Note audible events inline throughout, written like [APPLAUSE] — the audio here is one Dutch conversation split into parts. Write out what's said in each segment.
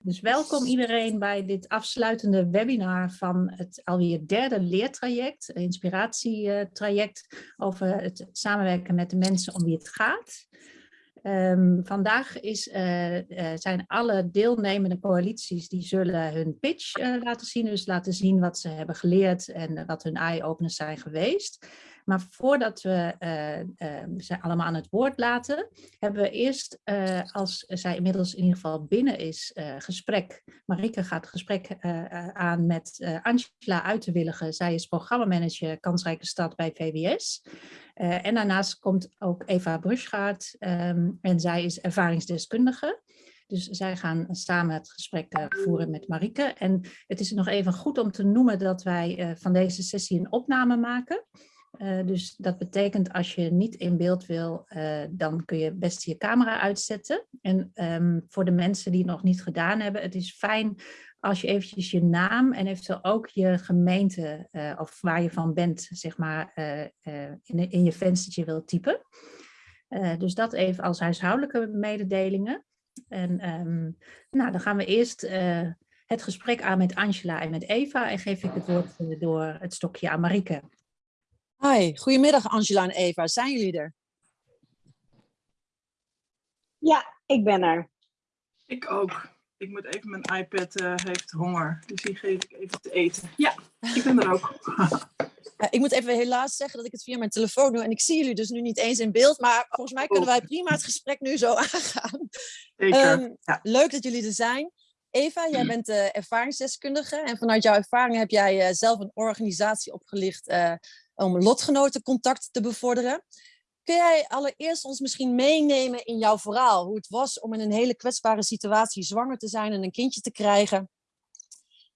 Dus welkom iedereen bij dit afsluitende webinar van het alweer derde leertraject, inspiratietraject over het samenwerken met de mensen om wie het gaat. Um, vandaag is, uh, uh, zijn alle deelnemende coalities die zullen hun pitch uh, laten zien. Dus laten zien wat ze hebben geleerd en wat hun eye-openers zijn geweest. Maar voordat we ze allemaal aan het woord laten, hebben we eerst, als zij inmiddels in ieder geval binnen is, gesprek. Marike gaat gesprek aan met Angela Uiterwillige. Zij is programmamanager Kansrijke Stad bij VWS. En daarnaast komt ook Eva Bruschgaard um, en zij is ervaringsdeskundige. Dus zij gaan samen het gesprek voeren met Marike. En het is nog even goed om te noemen dat wij van deze sessie een opname maken. Dus dat betekent als je niet in beeld wil, dan kun je best je camera uitzetten. En um, voor de mensen die het nog niet gedaan hebben, het is fijn als je eventjes je naam en eventueel ook je gemeente uh, of waar je van bent, zeg maar, in, in, je venstertje wilt typen. dus dat even als huishoudelijke mededelingen. En um, nou, dan gaan we eerst het gesprek aan met Angela en met Eva en geef ik het woord door het stokje aan Marike. Hi, goedemiddag Angela en Eva. Zijn jullie er? Ja, ik ben er. Ik ook ik moet even, mijn iPad uh, heeft honger, dus die geef ik even te eten. Ja, ik ben er ook. [LAUGHS] ik moet even helaas zeggen dat ik het via mijn telefoon doe en ik zie jullie dus nu niet eens in beeld, maar volgens mij kunnen wij prima het gesprek nu zo [LAUGHS] aangaan. Zeker, um, ja. Leuk dat jullie er zijn. Eva, jij bent uh, ervaringsdeskundige en vanuit jouw ervaring heb jij uh, zelf een organisatie opgelicht uh, om lotgenotencontact te bevorderen. Kun jij allereerst ons misschien meenemen in jouw verhaal? Hoe het was om in een hele kwetsbare situatie zwanger te zijn en een kindje te krijgen?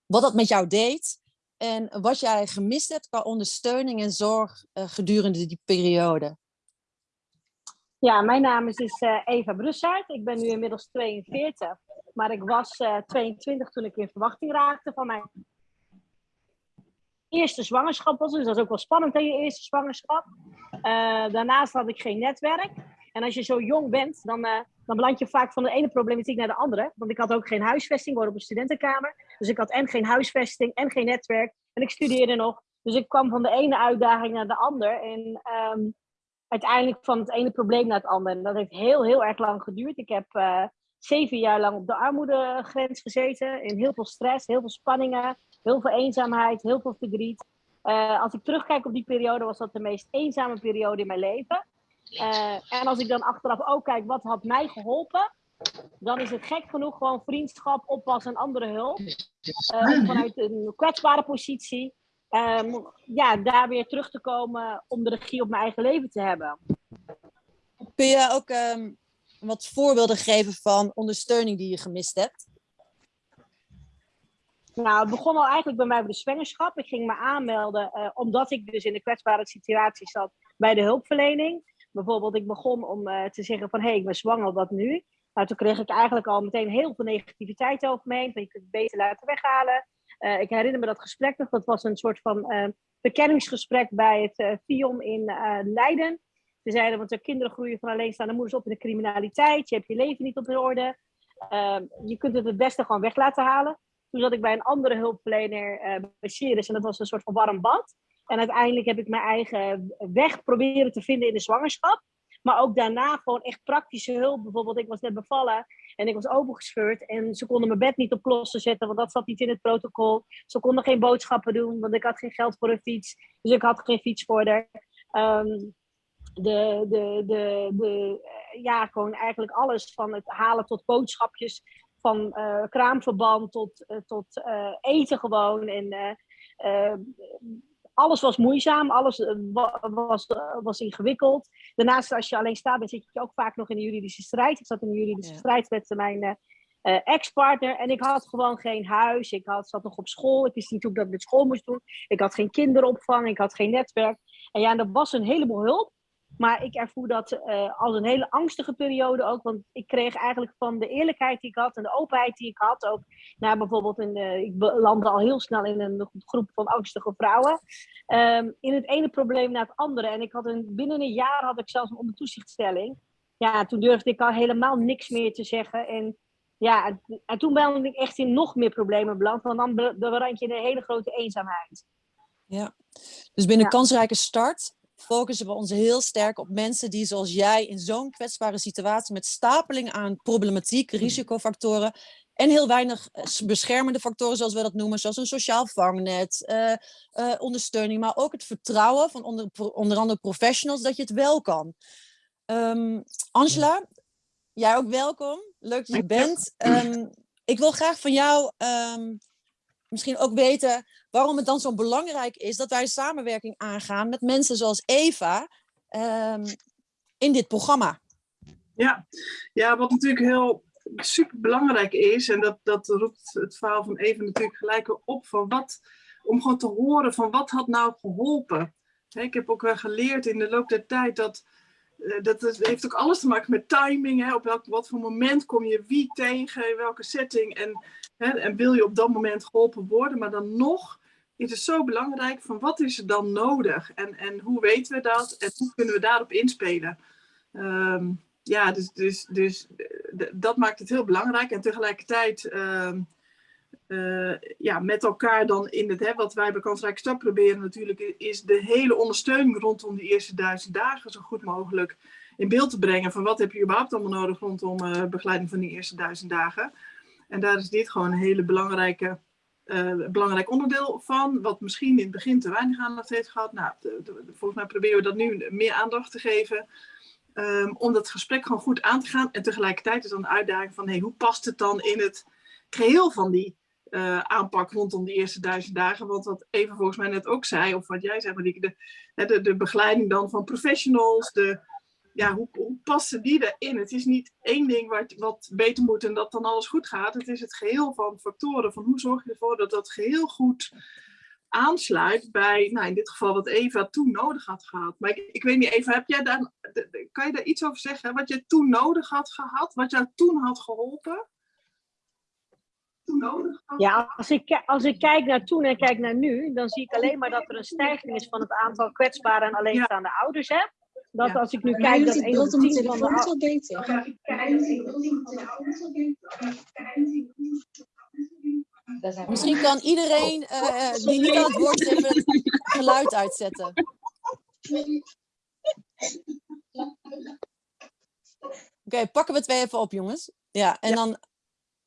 Wat dat met jou deed? En wat jij gemist hebt qua ondersteuning en zorg uh, gedurende die periode? Ja, mijn naam is dus, uh, Eva Brussaert. Ik ben nu inmiddels 42. Maar ik was uh, 22 toen ik in verwachting raakte van mijn eerste zwangerschap was. Dus dat is ook wel spannend in je eerste zwangerschap. Uh, daarnaast had ik geen netwerk. En als je zo jong bent, dan, uh, dan beland je vaak van de ene problematiek naar de andere. Want ik had ook geen huisvesting, woonde op een studentenkamer. Dus ik had en geen huisvesting en geen netwerk. En ik studeerde nog. Dus ik kwam van de ene uitdaging naar de andere. En um, uiteindelijk van het ene probleem naar het andere. En dat heeft heel, heel erg lang geduurd. Ik heb uh, zeven jaar lang op de armoedegrens gezeten. In heel veel stress, heel veel spanningen, heel veel eenzaamheid, heel veel verdriet. Uh, als ik terugkijk op die periode, was dat de meest eenzame periode in mijn leven. Uh, en als ik dan achteraf ook kijk, wat had mij geholpen? Dan is het gek genoeg gewoon vriendschap, oppas en andere hulp. Uh, vanuit een kwetsbare positie. Um, ja, daar weer terug te komen om de regie op mijn eigen leven te hebben. Kun je ook um, wat voorbeelden geven van ondersteuning die je gemist hebt? Nou, het begon al eigenlijk bij mij bij de zwangerschap. Ik ging me aanmelden uh, omdat ik dus in de kwetsbare situatie zat bij de hulpverlening. Bijvoorbeeld, ik begon om uh, te zeggen van, hé, hey, ik ben zwanger, wat nu? Nou, toen kreeg ik eigenlijk al meteen heel veel negativiteit over me heen. Van, je kunt het beter laten weghalen. Uh, ik herinner me dat gesprek nog. Dat was een soort van bekenningsgesprek bij het FIOM in Leiden. Ze zeiden, want de kinderen groeien van alleenstaande moeders op in de criminaliteit. Je hebt je leven niet op orde. je kunt het het beste gewoon weg laten halen. Toen zat ik bij een andere hulpverlener uh, bij Ceres en dat was een soort van warm bad. En uiteindelijk heb ik mijn eigen weg proberen te vinden in de zwangerschap. Maar ook daarna gewoon echt praktische hulp. Bijvoorbeeld, ik was net bevallen en ik was opengescheurd. En ze konden mijn bed niet op klossen zetten, want dat zat niet in het protocol. Ze konden geen boodschappen doen, want ik had geen geld voor een fiets. Dus ik had geen fiets voor. Um, de, de, de, de, ja, gewoon eigenlijk alles van het halen tot boodschapjes van uh, kraamverband tot, uh, tot uh, eten gewoon. En alles was moeizaam, alles was, was ingewikkeld. Daarnaast, als je alleen staat, dan zit je ook vaak nog in de juridische strijd. Ik zat in de juridische ja. strijd met mijn ex-partner en ik had gewoon geen huis. Ik had, zat nog op school, ik wist niet hoe ik dat met school moest doen. Ik had geen kinderopvang, ik had geen netwerk. En ja, er was een heleboel hulp. Maar ik ervoer dat uh, als een hele angstige periode ook. Want ik kreeg eigenlijk van de eerlijkheid die ik had en de openheid die ik had. Ook nou, bijvoorbeeld, in, uh, ik landde al heel snel in een groep van angstige vrouwen. Um, in het ene probleem naar het andere. En ik had een, binnen een jaar had ik zelfs een ondertoezichtstelling. Ja, toen durfde ik al helemaal niks meer te zeggen. En Ja, en, en toen ben ik echt in nog meer problemen beland, want dan beland je in een hele grote eenzaamheid. Ja. Dus binnen Ja. kansrijke start focussen we ons heel sterk op mensen die zoals jij in zo'n kwetsbare situatie met stapeling aan problematiek, risicofactoren en heel weinig eh, beschermende factoren zoals we dat noemen, zoals een sociaal vangnet, eh, eh, ondersteuning, maar ook het vertrouwen van onder, andere professionals dat je het wel kan. Ehm, Angela, jij ook welkom. Leuk dat je. bent. Ehm, ik wil graag van jou ehm, misschien ook weten waarom het dan zo belangrijk is dat wij samenwerking aangaan met mensen zoals Eva ehm, in dit programma. Ja. ja, wat natuurlijk heel super belangrijk is, en dat, dat roept het verhaal van Even natuurlijk gelijk op, van wat, om gewoon te horen van wat had nou geholpen. Ik heb ook wel geleerd in de loop der tijd dat, dat het heeft ook alles te maken met timing. Hè, op welk, wat voor moment kom je wie tegen, in welke setting. En, hè, en wil je op dat moment geholpen worden, maar dan nog is het zo belangrijk van wat is er dan nodig en, en hoe weten we dat en hoe kunnen we daarop inspelen. Ehm, ja, dus, dus, dus eh, dat maakt het heel belangrijk. En tegelijkertijd ehm, eh, ja, met elkaar dan in het, hè, wat wij bij Kansrijk Stap proberen natuurlijk, is de hele ondersteuning rondom die eerste duizend dagen zo goed mogelijk in beeld te brengen. Van wat heb je überhaupt allemaal nodig rondom eh, begeleiding van die eerste duizend dagen. En daar is dit gewoon een hele belangrijke, eh, belangrijk onderdeel van. Wat misschien in het begin te weinig aandacht heeft gehad. Nou, volgens mij proberen we dat nu meer aandacht te geven. Ehm, om dat gesprek gewoon goed aan te gaan. En tegelijkertijd is dan de uitdaging van hey, hoe past het dan in het geheel van die eh, aanpak rondom die eerste duizend dagen? Want wat Eva volgens mij net ook zei, of wat jij zei, Marieke, de, de, de begeleiding dan van professionals, de, ja, hoe, hoe passen die erin? Het is niet één ding wat, wat beter moet en dat dan alles goed gaat. Het is het geheel van factoren, van hoe zorg je ervoor dat dat geheel goed aansluit bij, nou in dit geval wat Eva toen nodig had gehad. Maar ik, ik weet niet, Eva, heb jij daar, kan je daar iets over zeggen? Wat je toen nodig had gehad, wat jou toen had geholpen? Toen nodig had Ja, als ik, als ik kijk naar toen en kijk naar nu, dan zie ik alleen maar dat er een stijging is van het aantal kwetsbare en alleenstaande ouders. Hè? Dat Ja. als ik nu Maar kijk dat een de van de beter. Misschien kan iedereen eh, eh, die niet aan het woord is even het geluid uitzetten. Oké, pakken we het weer even op, jongens. Ja, en Ja. dan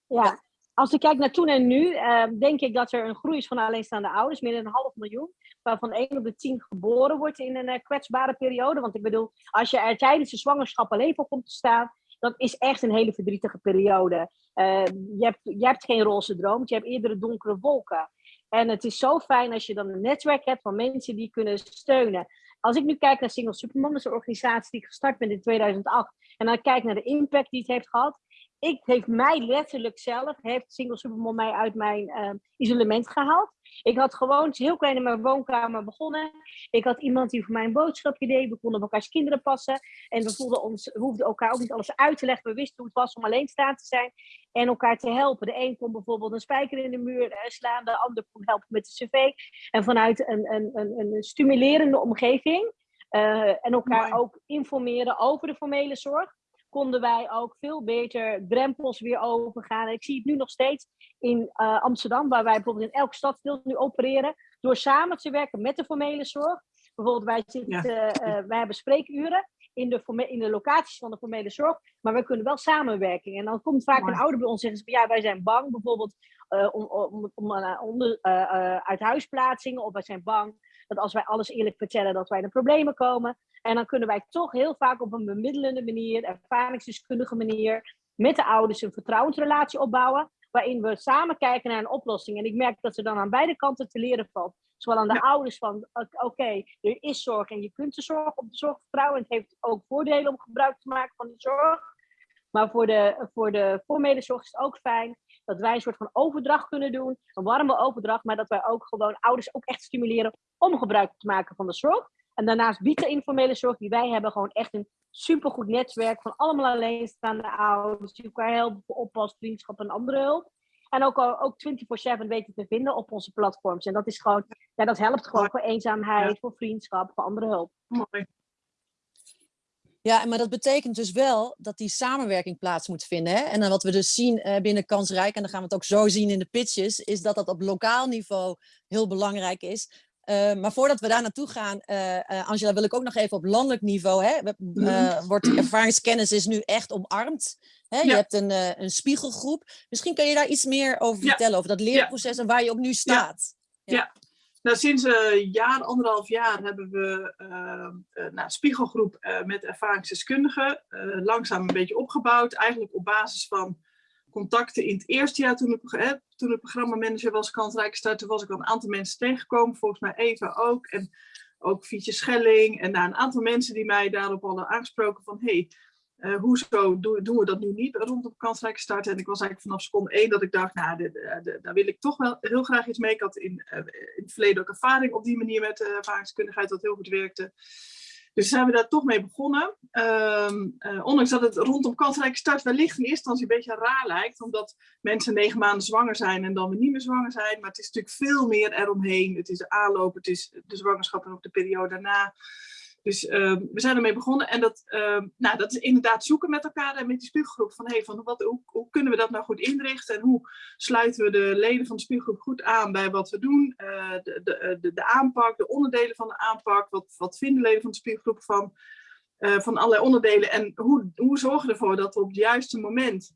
Ja, als ik kijk naar toen en nu, eh, denk ik dat er een groei is van alleenstaande ouders, meer dan een half miljoen, waarvan één op de tien geboren wordt in een eh, kwetsbare periode. Want ik bedoel, als je er tijdens de zwangerschap alleen voor komt te staan, dat is echt een hele verdrietige periode. Eh, je, hebt, je hebt geen roze droom, je hebt eerder donkere wolken. En het is zo fijn als je dan een netwerk hebt van mensen die kunnen steunen. Als ik nu kijk naar Single Supermom, een organisatie die gestart ben in 2008, en dan kijk naar de impact die het heeft gehad, ik heeft mij letterlijk zelf, heeft Single Supermom mij uit mijn eh, isolement gehaald. Ik had gewoon heel klein in mijn woonkamer begonnen. Ik had iemand die voor mij een boodschapje deed. We konden op elkaars kinderen passen. En we, voelden ons, we hoefden elkaar ook niet alles uit te leggen. We wisten hoe het was om alleen staan te zijn. En elkaar te helpen. De een kon bijvoorbeeld een spijker in de muur eh, slaan. De ander kon helpen met de cv. En vanuit een, een, een, een stimulerende omgeving. eh, en elkaar Mooi. ook informeren over de formele zorg konden wij ook veel beter drempels weer overgaan. Ik zie het nu nog steeds in eh, Amsterdam, waar wij bijvoorbeeld in elk stadsdeel nu opereren, door samen te werken met de formele zorg. Bijvoorbeeld, wij, zitten, eh, wij hebben spreekuren in de, in de locaties van de formele zorg, maar we kunnen wel samenwerken. En dan komt vaak een ouder bij ons en zegt, ja, wij zijn bang, bijvoorbeeld eh, om, om, om, eh, onder, eh, eh, uit huisplaatsingen, of wij zijn bang dat als wij alles eerlijk vertellen, dat wij in de problemen komen. En dan kunnen wij toch heel vaak op een bemiddelende manier, ervaringsdeskundige manier, met de ouders een vertrouwensrelatie opbouwen, waarin we samen kijken naar een oplossing. En ik merk dat er dan aan beide kanten te leren valt. Zowel aan de Ja. ouders van, oké, er is zorg en je kunt de zorg op de zorg vertrouwen. Het heeft ook voordelen om gebruik te maken van de zorg. Maar voor de, voor de formele zorg is het ook fijn dat wij een soort van overdracht kunnen doen. Een warme overdracht, maar dat wij ook gewoon ouders ook echt stimuleren om gebruik te maken van de zorg. En daarnaast biedt de informele zorg die wij hebben gewoon echt een supergoed netwerk van allemaal alleenstaande ouders die elkaar helpen voor oppas, vriendschap en andere hulp. En ook, ook 24-7 weten te vinden op onze platforms. En dat is gewoon, ja, dat helpt gewoon voor eenzaamheid, voor vriendschap, voor andere hulp. Mooi. Ja, maar dat betekent dus wel dat die samenwerking plaats moet vinden. Hè? En dan wat we dus zien eh, binnen Kansrijk, en dan gaan we het ook zo zien in de pitches, is dat dat op lokaal niveau heel belangrijk is. Uh, maar voordat we daar naartoe gaan, uh, Angela, wil ik ook nog even op landelijk niveau. Hè, wordt ervaringskennis is nu echt omarmd. Hè? Je hebt een, een spiegelgroep. Misschien kun je daar iets meer over vertellen, over dat leerproces en waar je ook nu staat. ja. Nou, sinds een jaar, anderhalf jaar hebben we uh, nou, spiegelgroep uh, met ervaringsdeskundigen uh, langzaam een beetje opgebouwd. Eigenlijk op basis van contacten in het eerste jaar toen ik, toen ik programmamanager was, kansrijke starten, was ik al een aantal mensen tegengekomen. Volgens mij Eva ook. En ook Fietje Schelling. En nou, een aantal mensen die mij daarop hadden aangesproken van... Hey, uh, hoezo doen, we dat nu niet rondom kansrijke start? En ik was eigenlijk vanaf seconde één dat ik dacht, nou, daar wil ik toch wel heel graag iets mee. Ik had in, uh, in het verleden ook ervaring op die manier met uh, ervaringskundigheid, dat heel goed werkte. Dus zijn we daar toch mee begonnen. Um, ondanks dat het rondom kansrijke start wellicht in eerste instantie een beetje raar lijkt, omdat mensen negen maanden zwanger zijn en dan weer niet meer zwanger zijn. Maar het is natuurlijk veel meer eromheen. Het is de aanloop, het is de zwangerschap en ook de periode daarna. Dus uh, we zijn ermee begonnen en dat, uh, nou, dat is inderdaad zoeken met elkaar en met die spiegelgroep. Van, hey, van wat, hoe, hoe, kunnen we dat nou goed inrichten en hoe sluiten we de leden van de spiegelgroep goed aan bij wat we doen. Uh, de, de, de, de, aanpak, de onderdelen van de aanpak. Wat, wat vinden leden van de spiegelgroep van, uh, van allerlei onderdelen. En hoe, hoe zorgen we ervoor dat we op het juiste moment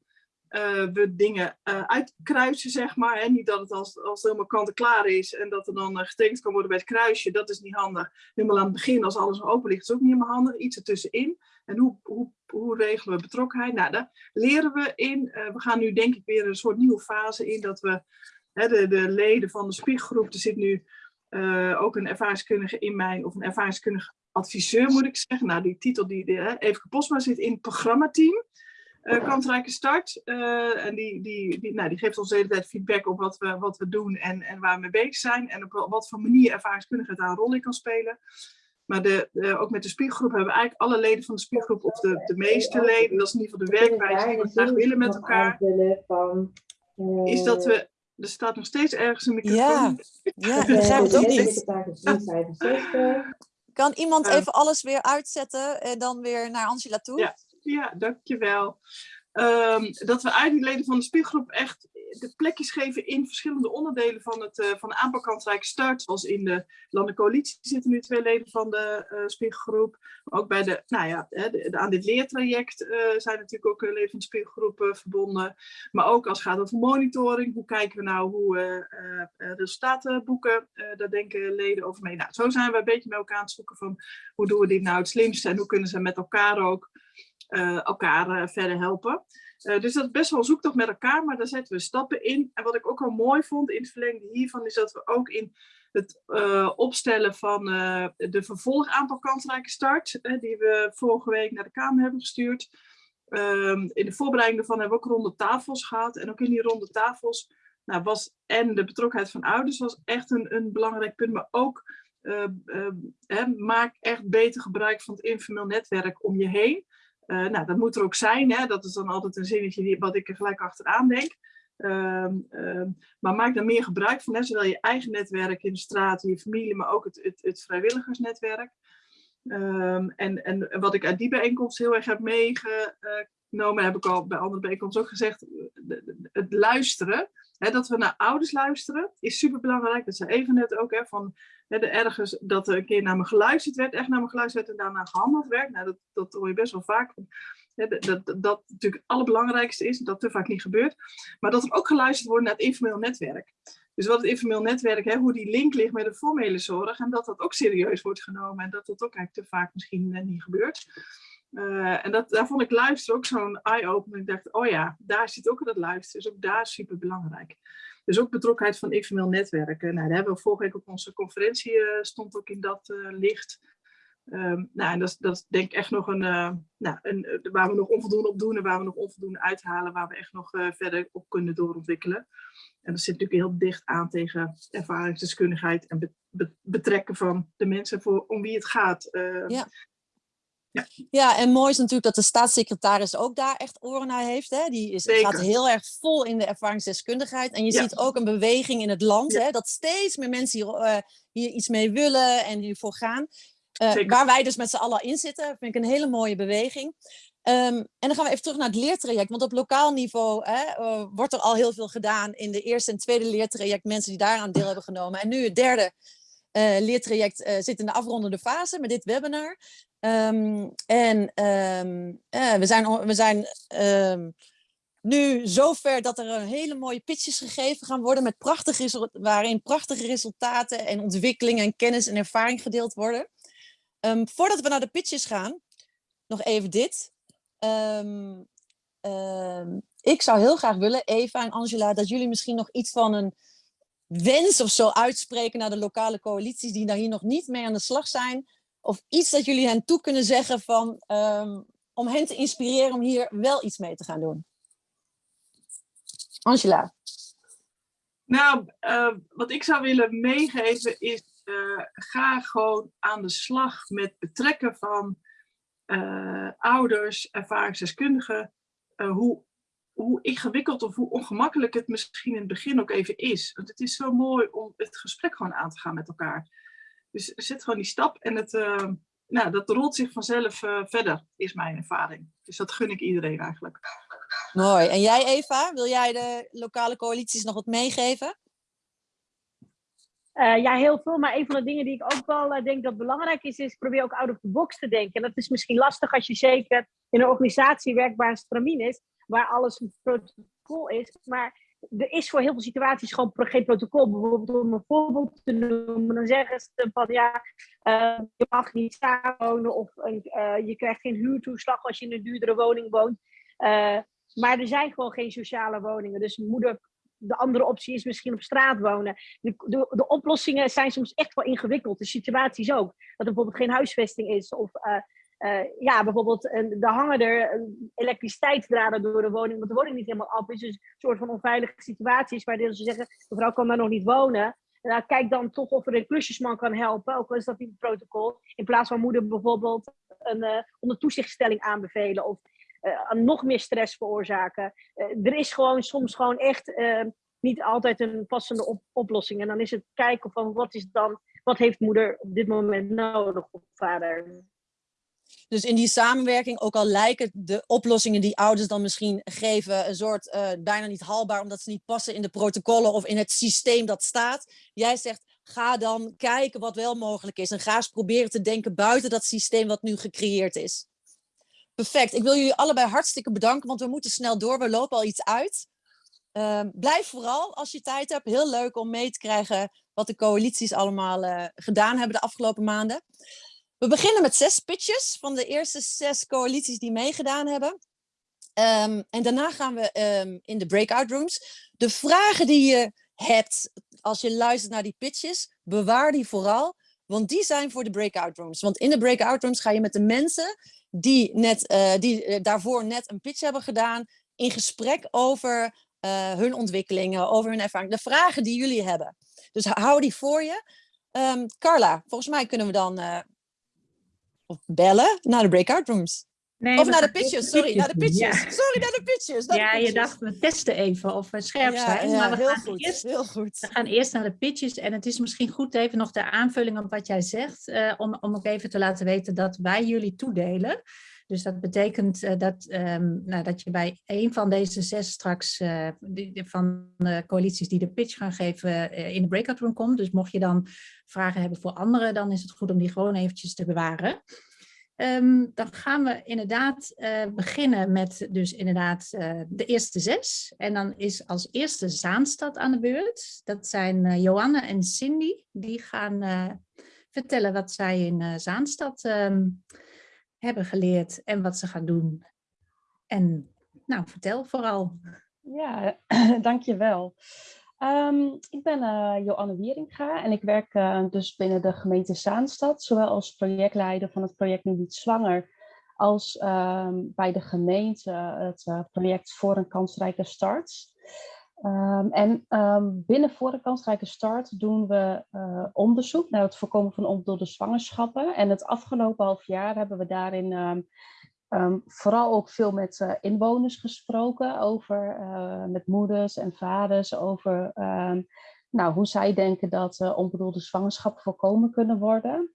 uh, we dingen uh, uitkruisen, zeg maar. En niet dat het als, als het helemaal kant-en-klaar is en dat er dan uh, getekend kan worden bij het kruisje. Dat is niet handig. Helemaal aan het begin, als alles open ligt, is ook niet helemaal handig. Iets ertussenin. En hoe, hoe, hoe regelen we betrokkenheid? Nou, daar leren we in. we gaan nu denk ik weer een soort nieuwe fase in. Dat we hè, de, de leden van de spiegelgroep, er zit nu ook een ervaringskundige in mijn, of een ervaringskundige adviseur moet ik zeggen. Nou, die titel, die, die Even Postma zit in het programmateam uh, kansrijke start. Uh, en die, die, die, nou, die geeft ons de hele tijd feedback op wat we, wat we doen en, en waar we mee bezig zijn. En op wat voor manier ervaringskundigheid daar een rol in kan spelen. Maar de, de, ook met de spiergroep hebben we eigenlijk alle leden van de spiergroep, of de, de meeste leden, dat is in ieder geval de werkwijze die we graag willen met elkaar, is dat we, er staat nog steeds ergens een microfoon. Ja, ja ik begrijp het ook niet. Kan iemand even alles weer uitzetten en dan weer naar Angela toe? Ja. Ja, dankjewel. Um, dat we die leden van de spiegelgroep echt de plekjes geven in verschillende onderdelen van, het, uh, van de aanpak start. Zoals in de landelijke coalitie zitten nu twee leden van de uh, spiegelgroep. Maar ook bij de, nou ja, aan dit leertraject uh, zijn natuurlijk ook leden van de spiegelgroep verbonden. Maar ook als het gaat over monitoring. Hoe kijken we nou hoe resultaten boeken? daar denken leden over mee. Nou, zo zijn we een beetje met elkaar aan het zoeken van hoe doen we dit nou het slimste en hoe kunnen ze met elkaar ook uh, elkaar uh, verder helpen. Uh, dus dat is best wel zoektocht met elkaar, maar daar zetten we stappen in. En wat ik ook wel mooi vond in het verlengde hiervan, is dat we ook in het opstellen van de vervolgaanpak kansrijke start, die we vorige week naar de Kamer hebben gestuurd. Um, in de voorbereiding daarvan hebben we ook ronde tafels gehad. En ook in die ronde tafels nou, was en de betrokkenheid van ouders was echt een, een belangrijk punt, maar ook maak echt beter gebruik van het informeel netwerk om je heen. Uh, nou, dat moet er ook zijn. Hè? Dat is dan altijd een zinnetje die, wat ik er gelijk achteraan denk. Uh, uh, maar maak daar meer gebruik van. Hè? Zowel je eigen netwerk in de straat, je familie, maar ook het, het, het vrijwilligersnetwerk. Ehm, en, en wat ik uit die bijeenkomst heel erg heb meegenomen, heb ik al bij andere bijeenkomsten ook gezegd, het luisteren. Hè, dat we naar ouders luisteren is super belangrijk. Dat zei even net ook, hè, van ergens dat er een keer naar me geluisterd werd, echt naar me geluisterd werd en daarna gehandeld werd. Nou, dat, dat hoor je best wel vaak. Dat, dat, dat natuurlijk het allerbelangrijkste is, dat te vaak niet gebeurt. Maar dat er ook geluisterd wordt naar het informeel netwerk. Dus wat het informeel netwerk, hoe die link ligt met de formele zorg. En dat dat ook serieus wordt genomen. En dat dat ook eigenlijk te vaak misschien net niet gebeurt. Uh, en dat, daar vond ik luisteren ook zo'n eye-opener. Ik dacht, oh ja, daar zit ook dat luisteren. Dus ook daar super belangrijk. Dus ook betrokkenheid van informeel netwerken. Nou, daar hebben we vorige week op onze conferentie, uh, stond ook in dat uh, licht. Um, nou, en dat, dat is denk ik echt nog een, nou, een, waar we nog onvoldoende op doen en waar we nog onvoldoende uithalen, waar we echt nog verder op kunnen doorontwikkelen. En dat zit natuurlijk heel dicht aan tegen ervaringsdeskundigheid en be, be, betrekken van de mensen voor, om wie het gaat. ja. Ja. ja, en mooi is natuurlijk dat de staatssecretaris ook daar echt oren naar heeft. Hè? Die is, gaat heel erg vol in de ervaringsdeskundigheid. En je ziet ook een beweging in het land, hè? dat steeds meer mensen hier, uh, hier iets mee willen en hiervoor gaan. Eh, waar wij dus met z'n allen in zitten, vind ik een hele mooie beweging. Ehm, en dan gaan we even terug naar het leertraject. Want op lokaal niveau hè, eh, wordt er al heel veel gedaan in de eerste en tweede leertraject. Mensen die daaraan deel hebben genomen. En nu het derde eh, leertraject eh, zit in de afrondende fase met dit webinar. Ehm, en ehm, eh, we zijn, we zijn ehm, nu zover dat er een hele mooie pitches gegeven gaan worden. Met prachtige waarin prachtige resultaten en ontwikkelingen en kennis en ervaring gedeeld worden. Voordat we naar de pitches gaan, nog even dit. Ik zou heel graag willen, Eva en Angela, dat jullie misschien nog iets van een wens of zo uitspreken naar de lokale coalities die daar hier nog niet mee aan de slag zijn. Of iets dat jullie hen toe kunnen zeggen van, ehm, om hen te inspireren om hier wel iets mee te gaan doen. Angela. Nou, eh, wat ik zou willen meegeven is, eh, ga gewoon aan de slag met betrekken van eh, ouders, ervaringsdeskundigen, hoe, hoe ingewikkeld of hoe ongemakkelijk het misschien in het begin ook even is. Want het is zo mooi om het gesprek gewoon aan te gaan met elkaar. Dus zet gewoon die stap en het, eh, nou, dat rolt zich vanzelf eh, verder, is mijn ervaring. Dus dat gun ik iedereen eigenlijk. Mooi. En jij Eva, wil jij de lokale coalities nog wat meegeven? Eh, ja, heel veel. Maar een van de dingen die ik ook wel denk dat belangrijk is, is probeer ook out of the box te denken. En dat is misschien lastig als je zeker in een organisatie werkt waar een stramien is, waar alles een protocol is. Maar er is voor heel veel situaties gewoon geen protocol. Bijvoorbeeld om een voorbeeld te noemen, dan zeggen ze van ja, eh, je mag niet samenwonen of een, eh, je krijgt geen huurtoeslag als je in een duurdere woning woont. Eh, maar er zijn gewoon geen sociale woningen. Dus moeder, de andere optie is misschien op straat wonen de, de, de oplossingen zijn soms echt wel ingewikkeld. De situaties ook. Dat er bijvoorbeeld geen huisvesting is. Of eh, eh, ja, bijvoorbeeld er hangen er eh, elektriciteitsdraden door de woning. Want de woning niet helemaal af is. Dus een soort van onveilige situaties. Waar ze zeggen, mevrouw kan daar nog niet wonen. Nou, kijk dan toch of er een klusjesman kan helpen. Ook al is dat niet het protocol. In plaats van moeder bijvoorbeeld een uh, onder toezichtstelling aanbevelen. Of uh, nog meer stress veroorzaken. Er is gewoon soms gewoon echt niet altijd een passende op oplossing. En dan is het kijken van wat is dan, wat heeft moeder op dit moment nodig of vader. Dus in die samenwerking, ook al lijken de oplossingen die ouders dan misschien geven een soort uh, bijna niet haalbaar, omdat ze niet passen in de protocollen of in het systeem dat staat. Jij zegt, ga dan kijken wat wel mogelijk is en ga eens proberen te denken buiten dat systeem wat nu gecreëerd is. Perfect. Ik wil jullie allebei hartstikke bedanken, want we moeten snel door. We lopen al iets uit. Uh, blijf vooral als je tijd hebt. Heel leuk om mee te krijgen wat de coalities allemaal uh, gedaan hebben de afgelopen maanden. We beginnen met zes pitches van de eerste zes coalities die meegedaan hebben. Um, en daarna gaan we um, in de breakout rooms. De vragen die je hebt als je luistert naar die pitches, bewaar die vooral. Want die zijn voor de breakout rooms. Want in de breakout rooms ga je met de mensen die, net, uh, die uh, daarvoor net een pitch hebben gedaan, in gesprek over uh, hun ontwikkelingen, over hun ervaring. De vragen die jullie hebben. Dus hou die voor je. Um, Carla, volgens mij kunnen we dan uh, bellen naar de breakout rooms. Nee, of naar de pitches, sorry, naar de pitches. Ja. Sorry, naar de pitches. Naar ja, de je dacht, we testen even of we scherp ja, zijn. Ja, maar we heel gaan goed, eerst heel goed. We gaan eerst naar de pitches en het is misschien goed even nog de aanvulling op wat jij zegt, uh, om, om ook even te laten weten dat wij jullie toedelen. Dus dat betekent uh, dat, um, nou, dat je bij een van deze zes straks uh, die, van de coalities die de pitch gaan geven in de breakout room komt. Dus mocht je dan vragen hebben voor anderen, dan is het goed om die gewoon eventjes te bewaren. Um, dan gaan we inderdaad beginnen met dus inderdaad de eerste zes. En dan is als eerste Zaanstad aan de beurt. Dat zijn Johanna en Cindy. Die gaan vertellen wat zij in Zaanstad um, hebben geleerd en wat ze gaan doen. En nou, vertel vooral. Ja, [CLEARS THROAT] dankjewel. Um, ik ben uh, Joanne Wieringa en ik werk uh, dus binnen de gemeente Zaanstad, zowel als projectleider van het project Niet Zwanger, als um, bij de gemeente het uh, project Voor een Kansrijke Start. Um, en binnen Voor Kansrijke Start doen we onderzoek naar het voorkomen van onbedoelde zwangerschappen. En het afgelopen half jaar hebben we daarin Um, vooral ook veel met uh, inwoners gesproken, over, uh, met moeders en vaders, over nou, hoe zij denken dat onbedoelde zwangerschappen voorkomen kunnen worden.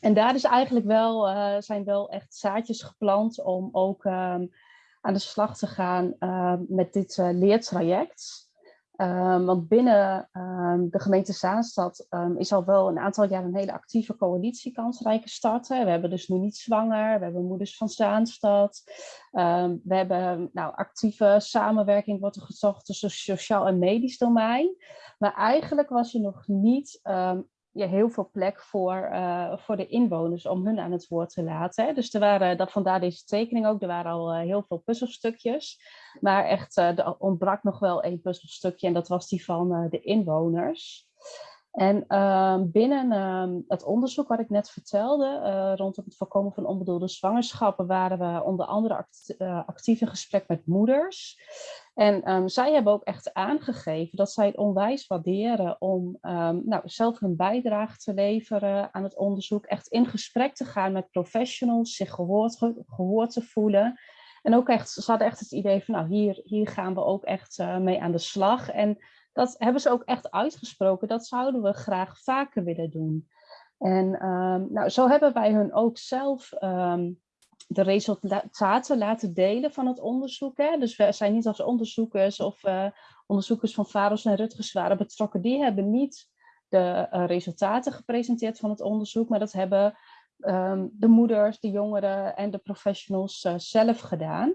en daar is eigenlijk wel, eh, zijn wel echt zaadjes geplant om ook ehm, aan de slag te gaan ehm, met dit eh, leertraject. Ehm, want binnen de gemeente Zaanstad is al wel een aantal jaar een hele actieve coalitie kansrijke starten. We hebben dus nu niet zwanger, we hebben moeders van Zaanstad. we hebben nou, actieve samenwerking wordt er gezocht tussen sociaal en medisch domein. Maar eigenlijk was er nog niet heel veel plek voor, uh, voor de inwoners om hun aan het woord te laten. Hè. Dus er waren, dat vandaar deze tekening ook, er waren al uh, heel veel puzzelstukjes. Maar echt, uh, er ontbrak nog wel één puzzelstukje en dat was die van de inwoners. En ehm, binnen ehm, het onderzoek wat ik net vertelde, rondom het voorkomen van onbedoelde zwangerschappen, waren we onder andere act actief in gesprek met moeders. En um, zij hebben ook echt aangegeven dat zij het onwijs waarderen om nou, zelf hun bijdrage te leveren aan het onderzoek. Echt in gesprek te gaan met professionals, zich gehoord, gehoord te voelen. En ook echt, ze hadden echt het idee van, nou hier, hier gaan we ook echt uh, mee aan de slag. En dat hebben ze ook echt uitgesproken, dat zouden we graag vaker willen doen. En um, nou, zo hebben wij hun ook zelf de resultaten laten delen van het onderzoek. Hè? Dus we zijn niet als onderzoekers of uh, onderzoekers van Varos en Rutgers waren betrokken. Die hebben niet de uh, resultaten gepresenteerd van het onderzoek, maar dat hebben um, de moeders, de jongeren en de professionals uh, zelf gedaan.